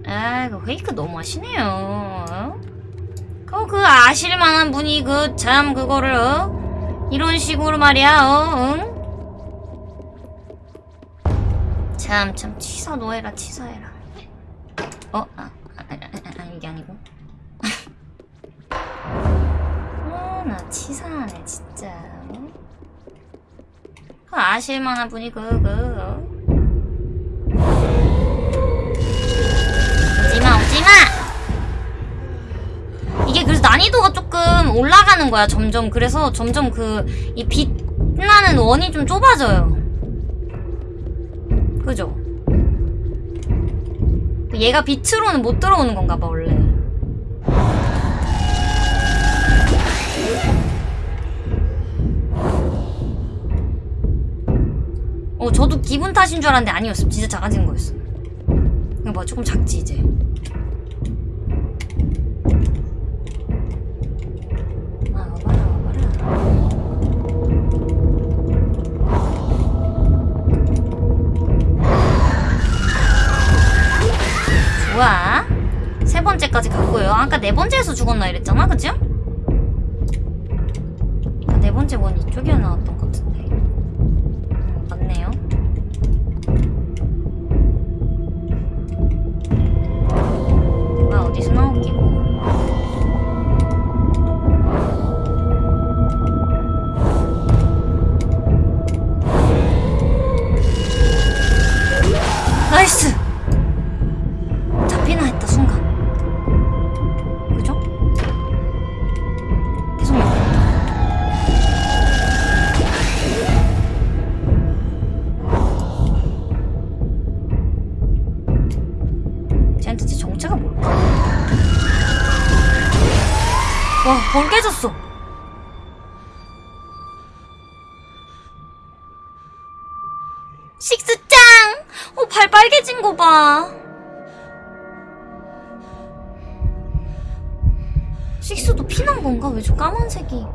아, 그 페이크 너무 하시네요. 그, 그 아실만한 분이 그 참 그거를 어? 이런 식으로 말이야, 어? 응? 참, 참 치사 노해라, 치사해라. 어, 아, 아, 아, 아, 아 이게 아니고. 어, 나 치사하네, 진짜. 어? 그 아실만한 분이 그, 그, 어? 오지마! 이게 그래서 난이도가 조금 올라가는 거야, 점점. 그래서 점점 그, 이 빛나는 원이 좀 좁아져요. 그죠? 얘가 빛으로는 못 들어오는 건가 봐, 원래. 어, 저도 기분 탓인 줄 알았는데 아니었어. 진짜 작아진 거였어. 이거 봐, 조금 작지, 이제. 좋아. 세 번째까지 갔고요. 아까 네 번째에서 죽었나 이랬잖아, 그죠? 아, 네 번째 원 이쪽이어 나왔던 것 같은데. 음, 맞네요. 뭐가 어디서 나오기 봐. 식스도 피난 건가? 왜 저 까만색이?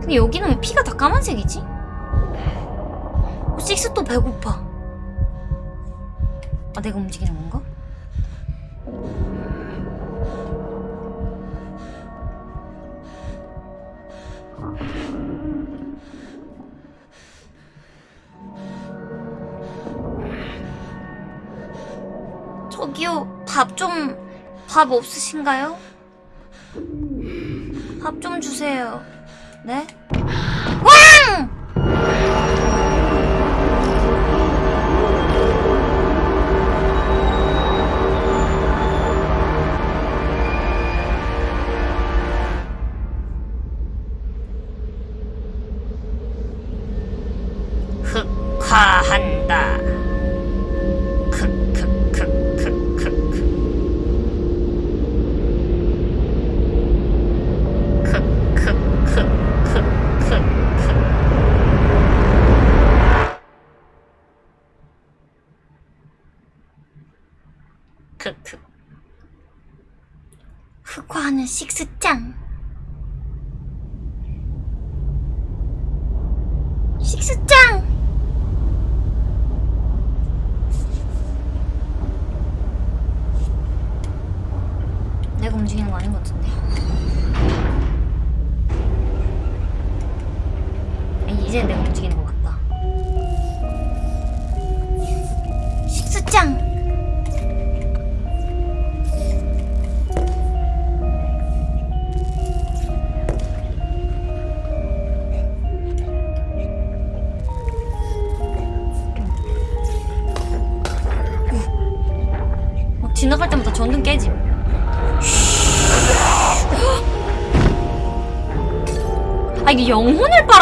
근데 여기는 왜 피가 다 까만색이지? 어, 식스 또 배고파. 아, 내가 움직이는 건가? 저기요, 밥 좀, 밥 없으신가요? 밥 좀 주세요. 네? 왕! 흑화한다. 흑화하는 식스짱.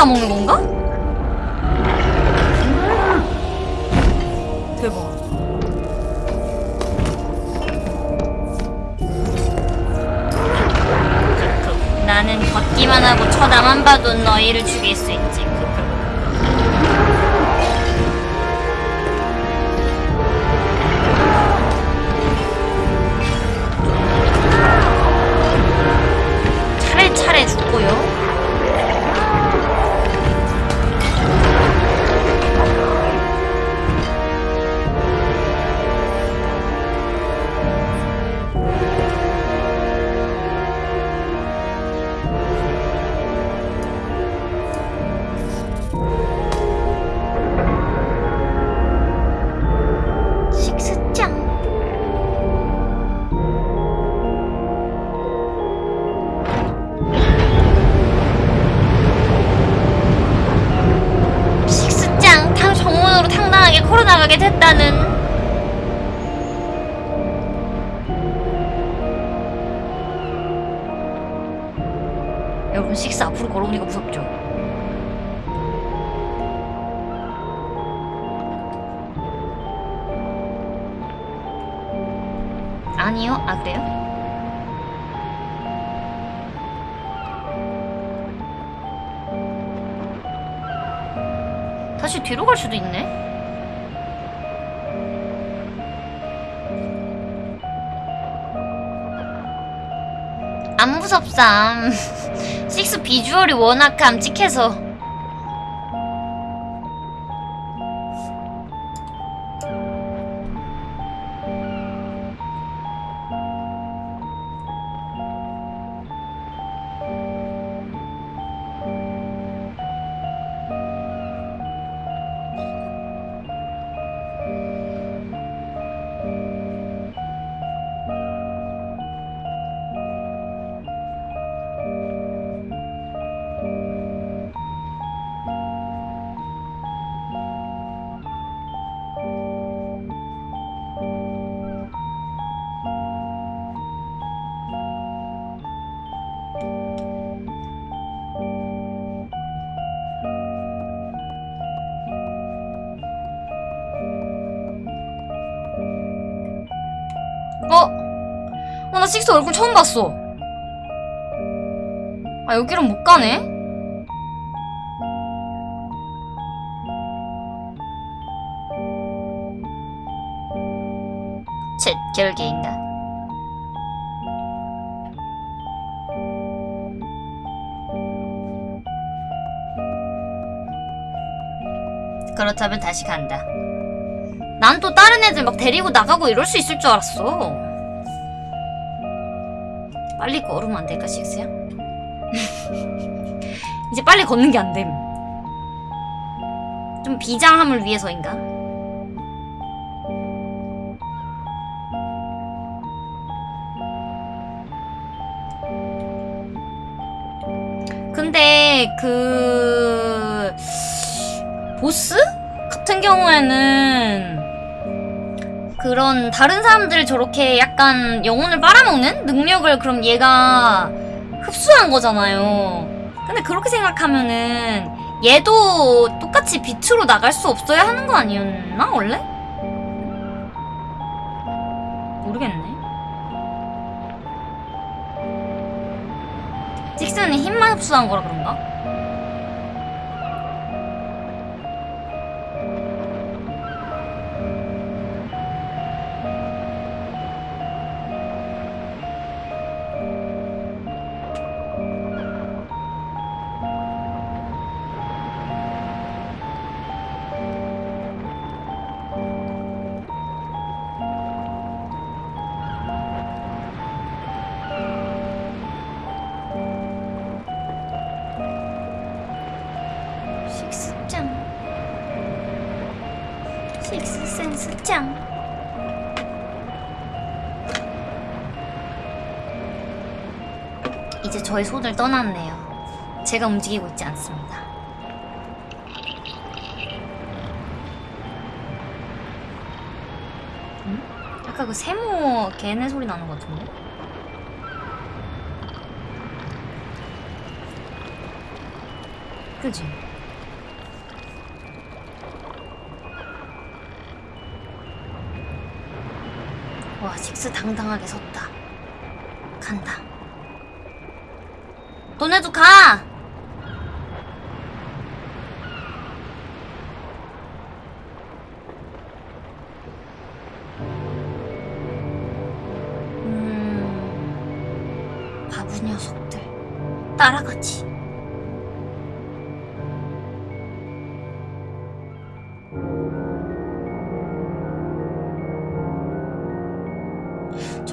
빨아먹는 건가? 대박. 나는 걷기만 하고 쳐다만 봐도 너희를 죽일 수 식스 비주얼이 워낙 깜찍해서 아, 여기로 못 가네? 쳇, 결계인가? 그렇다면 다시 간다. 난 또 다른 애들 막 데리고 나가고 이럴 수 있을 줄 알았어. 빨리 걸으면 안 될까, 식스야? 이제 빨리 걷는 게 안 됨. 좀 비장함을 위해서인가? 근데 그 보스 같은 경우에는 그런 다른 사람들 저렇게 약간 영혼을 빨아먹는 능력을 그럼 얘가 흡수한 거잖아요. 근데 그렇게 생각하면은 얘도 똑같이 빛으로 나갈 수 없어야 하는 거 아니었나 원래? 모르겠네. 직스는 힘만 흡수한 거라 그런가? 저의 손을 떠났네요. 제가 움직이고 있지 않습니다. 음? 아까 그 세모 걔네 소리 나는 것 같은데? 그지? 와, 식스 당당하게 섰다.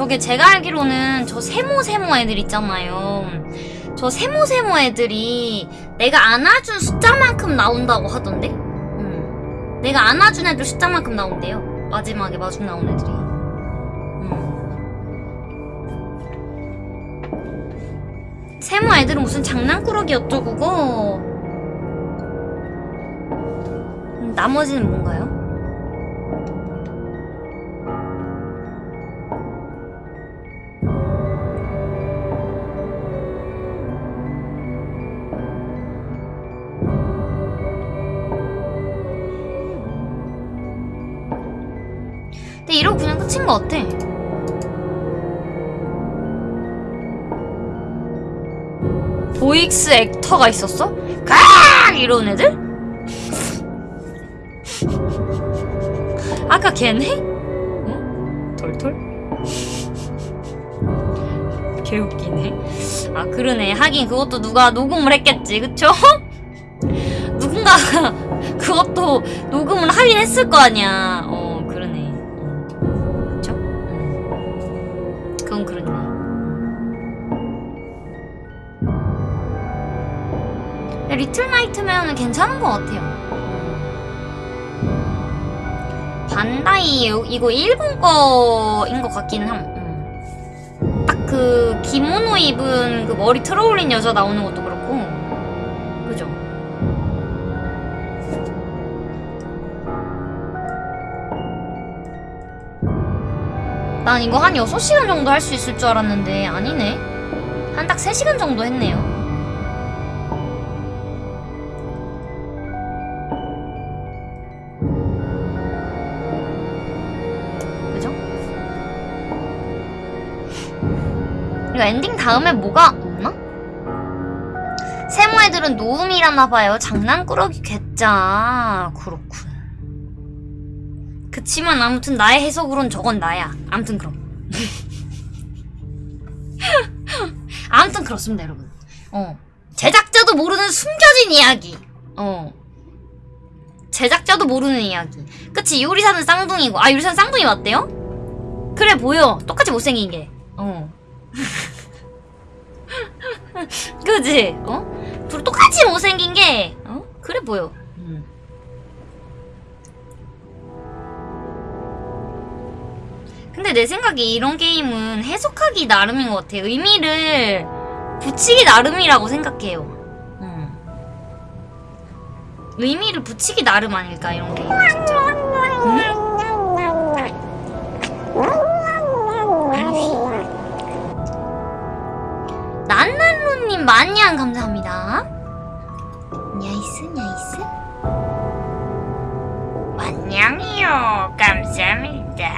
저게 제가 알기로는 저 세모 세모 애들 있잖아요. 저 세모 세모 애들이 내가 안아준 숫자만큼 나온다고 하던데? 음. 내가 안아준 애들 숫자만큼 나온대요. 마지막에 마중 나온 애들이. 음. 세모 애들은 무슨 장난꾸러기 어쩌고고. 음, 나머지는 뭔가요? 것 같아. 보익스 액터가 있었어? 가 이런 애들? 아까 걔네? 응? 털털? 개웃기네. 아 그러네. 하긴 그것도 누가 녹음을 했겠지, 그쵸? 누군가가 그것도 녹음을 하긴 했을 거 아니야. 어 리틀 나이트메어는 괜찮은 것 같아요. 반다이 이거 일본 거인 것 같긴 함. 음. 딱그 기모노 입은 그 머리 틀어올린 여자 나오는 것도 그렇고, 그죠? 난 이거 한 6시간 정도 할 수 있을 줄 알았는데 아니네. 한 딱 3시간 정도 했네요. 엔딩 다음에 뭐가 없나? 세모 애들은 노음이라나 봐요. 장난꾸러기 괴짜. 그렇군. 그치만 아무튼 나의 해석으론 저건 나야. 아무튼 그럼. 아무튼 그렇습니다, 여러분. 어. 제작자도 모르는 숨겨진 이야기. 어. 제작자도 모르는 이야기. 그치, 요리사는 쌍둥이고. 아, 요리사는 쌍둥이 맞대요? 그래, 보여. 똑같이 못생긴 게. 어. 그지? 어? 둘 똑같이 못생긴 게, 어? 그래 보여. 음. 근데 내 생각에 이런 게임은 해석하기 나름인 것 같아. 의미를 붙이기 나름이라고 생각해요. 음. 의미를 붙이기 나름 아닐까, 이런 게임. 난난루님 만냥 감사합니다. 냐이스 냐이스. 만냥이요 감사합니다.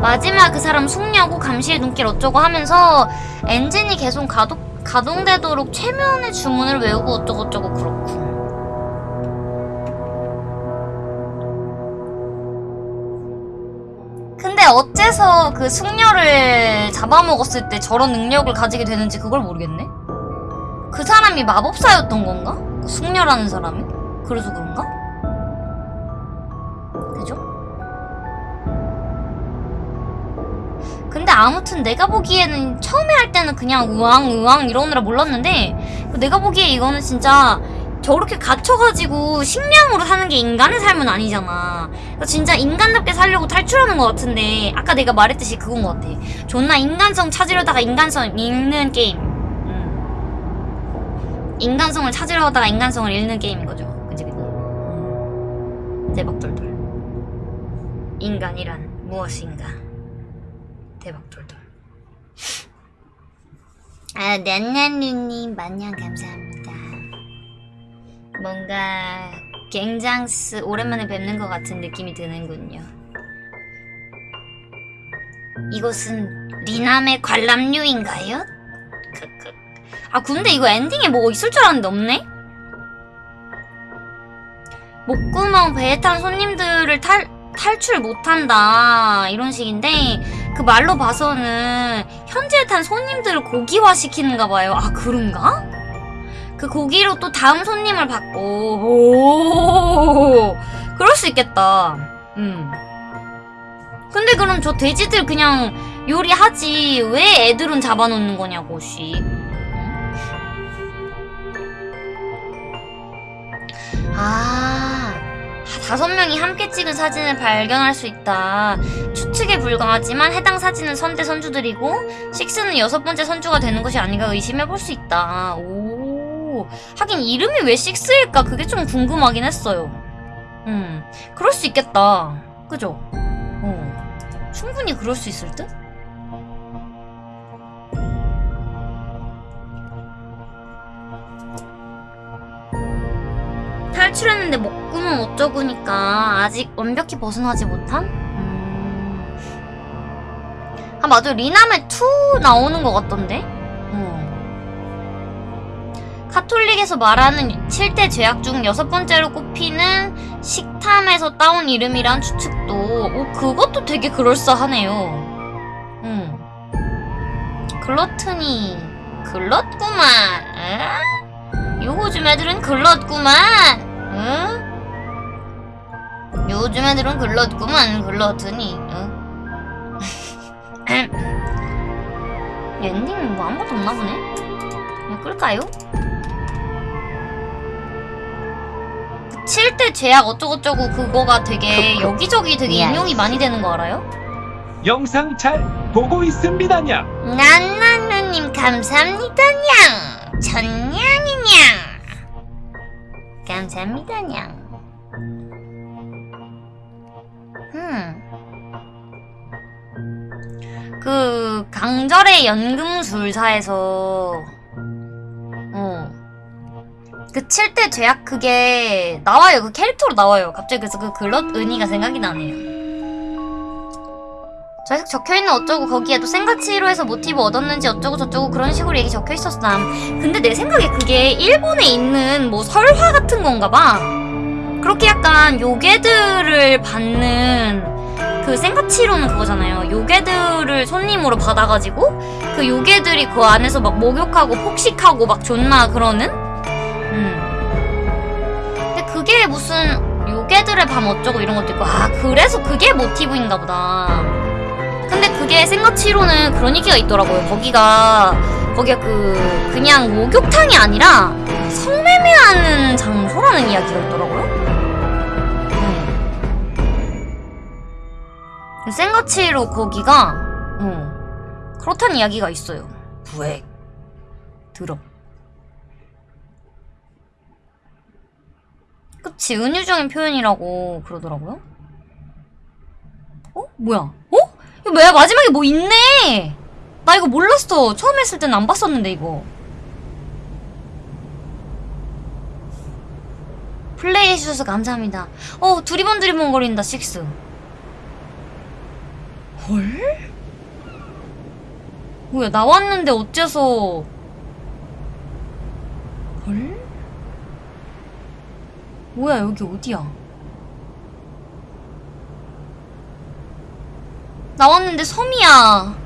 마지막 그 사람 숙녀고 감시의 눈길 어쩌고 하면서 엔진이 계속 가동, 가동되도록 최면의 주문을 외우고 어쩌고저쩌고 그렇군. 근데 어째서 그 숙녀를 잡아먹었을 때 저런 능력을 가지게 되는지 그걸 모르겠네? 그 사람이 마법사였던 건가? 그 숙녀라는 사람이? 그래서 그런가? 그죠? 근데 아무튼 내가 보기에는 처음에 할 때는 그냥 우왕 우왕 이러느라 몰랐는데 그 내가 보기에 이거는 진짜 저렇게 갇혀가지고 식량으로 사는 게 인간의 삶은 아니잖아. 그래서 진짜 인간답게 살려고 탈출하는 것 같은데 아까 내가 말했듯이 그건 것 같아. 존나 인간성 찾으려다가 인간성 잃는 게임. 음. 인간성을 찾으려다가 인간성을 잃는 게임인 거죠. 그지 그지. 음. 대박돌돌. 인간이란 무엇인가? 대박돌돌. 아, 냐냐누님 만냥 감사합니다. 뭔가 갱장스 오랜만에 뵙는 것 같은 느낌이 드는군요. 이곳은 리남의 관람료인가요? 크크. 아 근데 이거 엔딩에 뭐 있을 줄 알았는데 없네? 목구멍 배에 탄 손님들을 탈, 탈출 못한다 이런 식인데 그 말로 봐서는 현지에 탄 손님들을 고기화 시키는가 봐요. 아 그런가? 그 고기로 또 다음 손님을 받고 오 그럴 수 있겠다. 음. 근데 그럼 저 돼지들 그냥 요리하지 왜 애들은 잡아놓는 거냐고 씨. 아 다섯 명이 함께 찍은 사진을 발견할 수 있다. 추측에 불과하지만 해당 사진은 선대 선주들이고 식스는 여섯 번째 선주가 되는 것이 아닌가 의심해 볼 수 있다. 오 하긴 이름이 왜 식스일까 그게 좀 궁금하긴 했어요. 음 그럴 수 있겠다. 그죠? 어 충분히 그럴 수 있을 듯. 탈출했는데 목구멍 어쩌구니까 아직 완벽히 벗어나지 못한? 음... 아 맞아 리나멜 2 나오는 것 같던데? 어. 카톨릭에서 말하는 7대 죄악 중 여섯 번째로 꼽히는 식탐에서 따온 이름이란 추측도 오 그것도 되게 그럴싸하네요 음. 글러트니 글렀구만 에? 요즘 애들은 글렀구만 응? 요즘 애들은 글렀구만 글렀더니 응? 엔딩은 뭐 아무것도 없나 보네? 끌까요? 7대 죄악 어쩌고저쩌고 그거가 되게 여기저기 되게 인용이 많이 되는 거 알아요?
영상 잘 보고 있습니다냐.
난나누님 감사합니다냥 전냥이냥 감사합니다냥 그 강절의 연금술사에서 어. 그 7대 죄악 그게 나와요. 그 캐릭터로 나와요. 갑자기 그래서 그 글럿 은희가 생각이 나네요. 저에서 적혀있는 어쩌고 거기에도 생가치로 해서 모티브 얻었는지 어쩌고 저쩌고 그런 식으로 얘기 적혀있었삼 근데 내 생각에 그게 일본에 있는 뭐 설화 같은 건가 봐 그렇게 약간 요괴들을 받는 그 생가치로는 그거잖아요 요괴들을 손님으로 받아가지고 그 요괴들이 그 안에서 막 목욕하고 폭식하고 막 존나 그러는 음. 근데 그게 무슨 요괴들의 밤 어쩌고 이런 것도 있고 아 그래서 그게 모티브인가 보다 근데 그게 생각치로는 그런 얘기가 있더라고요. 거기가 거기가 그 그냥 목욕탕이 아니라 성매매하는 장소라는 이야기가 있더라고요. 음. 생가치로 거기가 음, 그렇다는 이야기가 있어요. 부액 들어. 그치 은유적인 표현이라고 그러더라고요. 어? 뭐야? 어? 이거 뭐야 마지막에 뭐 있네 나 이거 몰랐어 처음 했을 땐 안 봤었는데 이거 플레이 해주셔서 감사합니다 어 두리번 두리번 거린다 식스 헐? 뭐야 나왔는데 어째서 헐? 뭐야 여기 어디야 나왔는데 섬이야.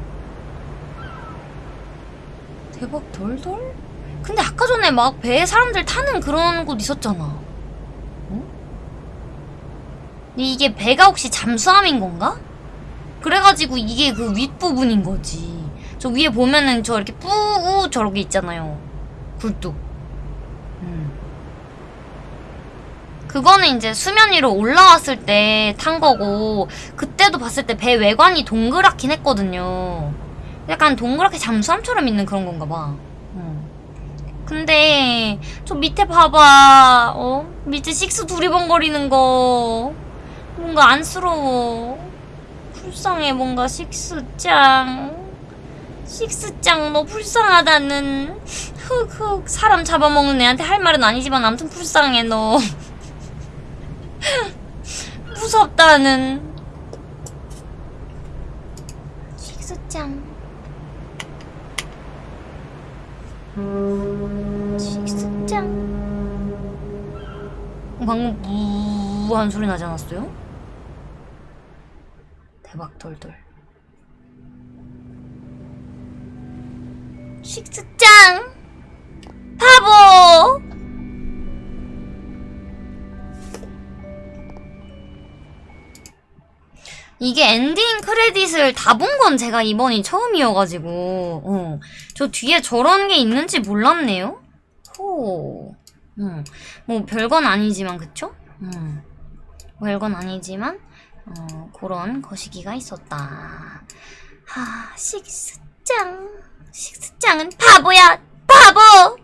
대박 돌돌? 근데 아까 전에 막 배에 사람들 타는 그런 곳 있었잖아. 어? 근데 이게 배가 혹시 잠수함인 건가? 그래가지고 이게 그 윗부분인 거지. 저 위에 보면은 저 이렇게 뿌우 저렇게 있잖아요. 굴뚝. 음. 그거는 이제 수면 위로 올라왔을 때 탄 거고 그때도 봤을 때 배 외관이 동그랗긴 했거든요. 약간 동그랗게 잠수함처럼 있는 그런 건가 봐. 음. 근데 저 밑에 봐봐. 어? 밑에 식스 두리번거리는 거 뭔가 안쓰러워. 불쌍해 뭔가 식스짱. 식스짱 너 불쌍하다는 흑흑 사람 잡아먹는 애한테 할 말은 아니지만 아무튼 불쌍해 너 무섭다는. 식스짱 식스짱 방금 무한 소리 나지 않았어요? 대박 돌돌 식스짱 바보 이게 엔딩 크레딧을 다 본 건 제가 이번이 처음이어가지고 어, 저 뒤에 저런 게 있는지 몰랐네요. 호. 음, 뭐 별건 아니지만 그쵸? 음, 별건 아니지만 어, 그런 거시기가 있었다. 하 식스짱 식스짱은 바보야. 바보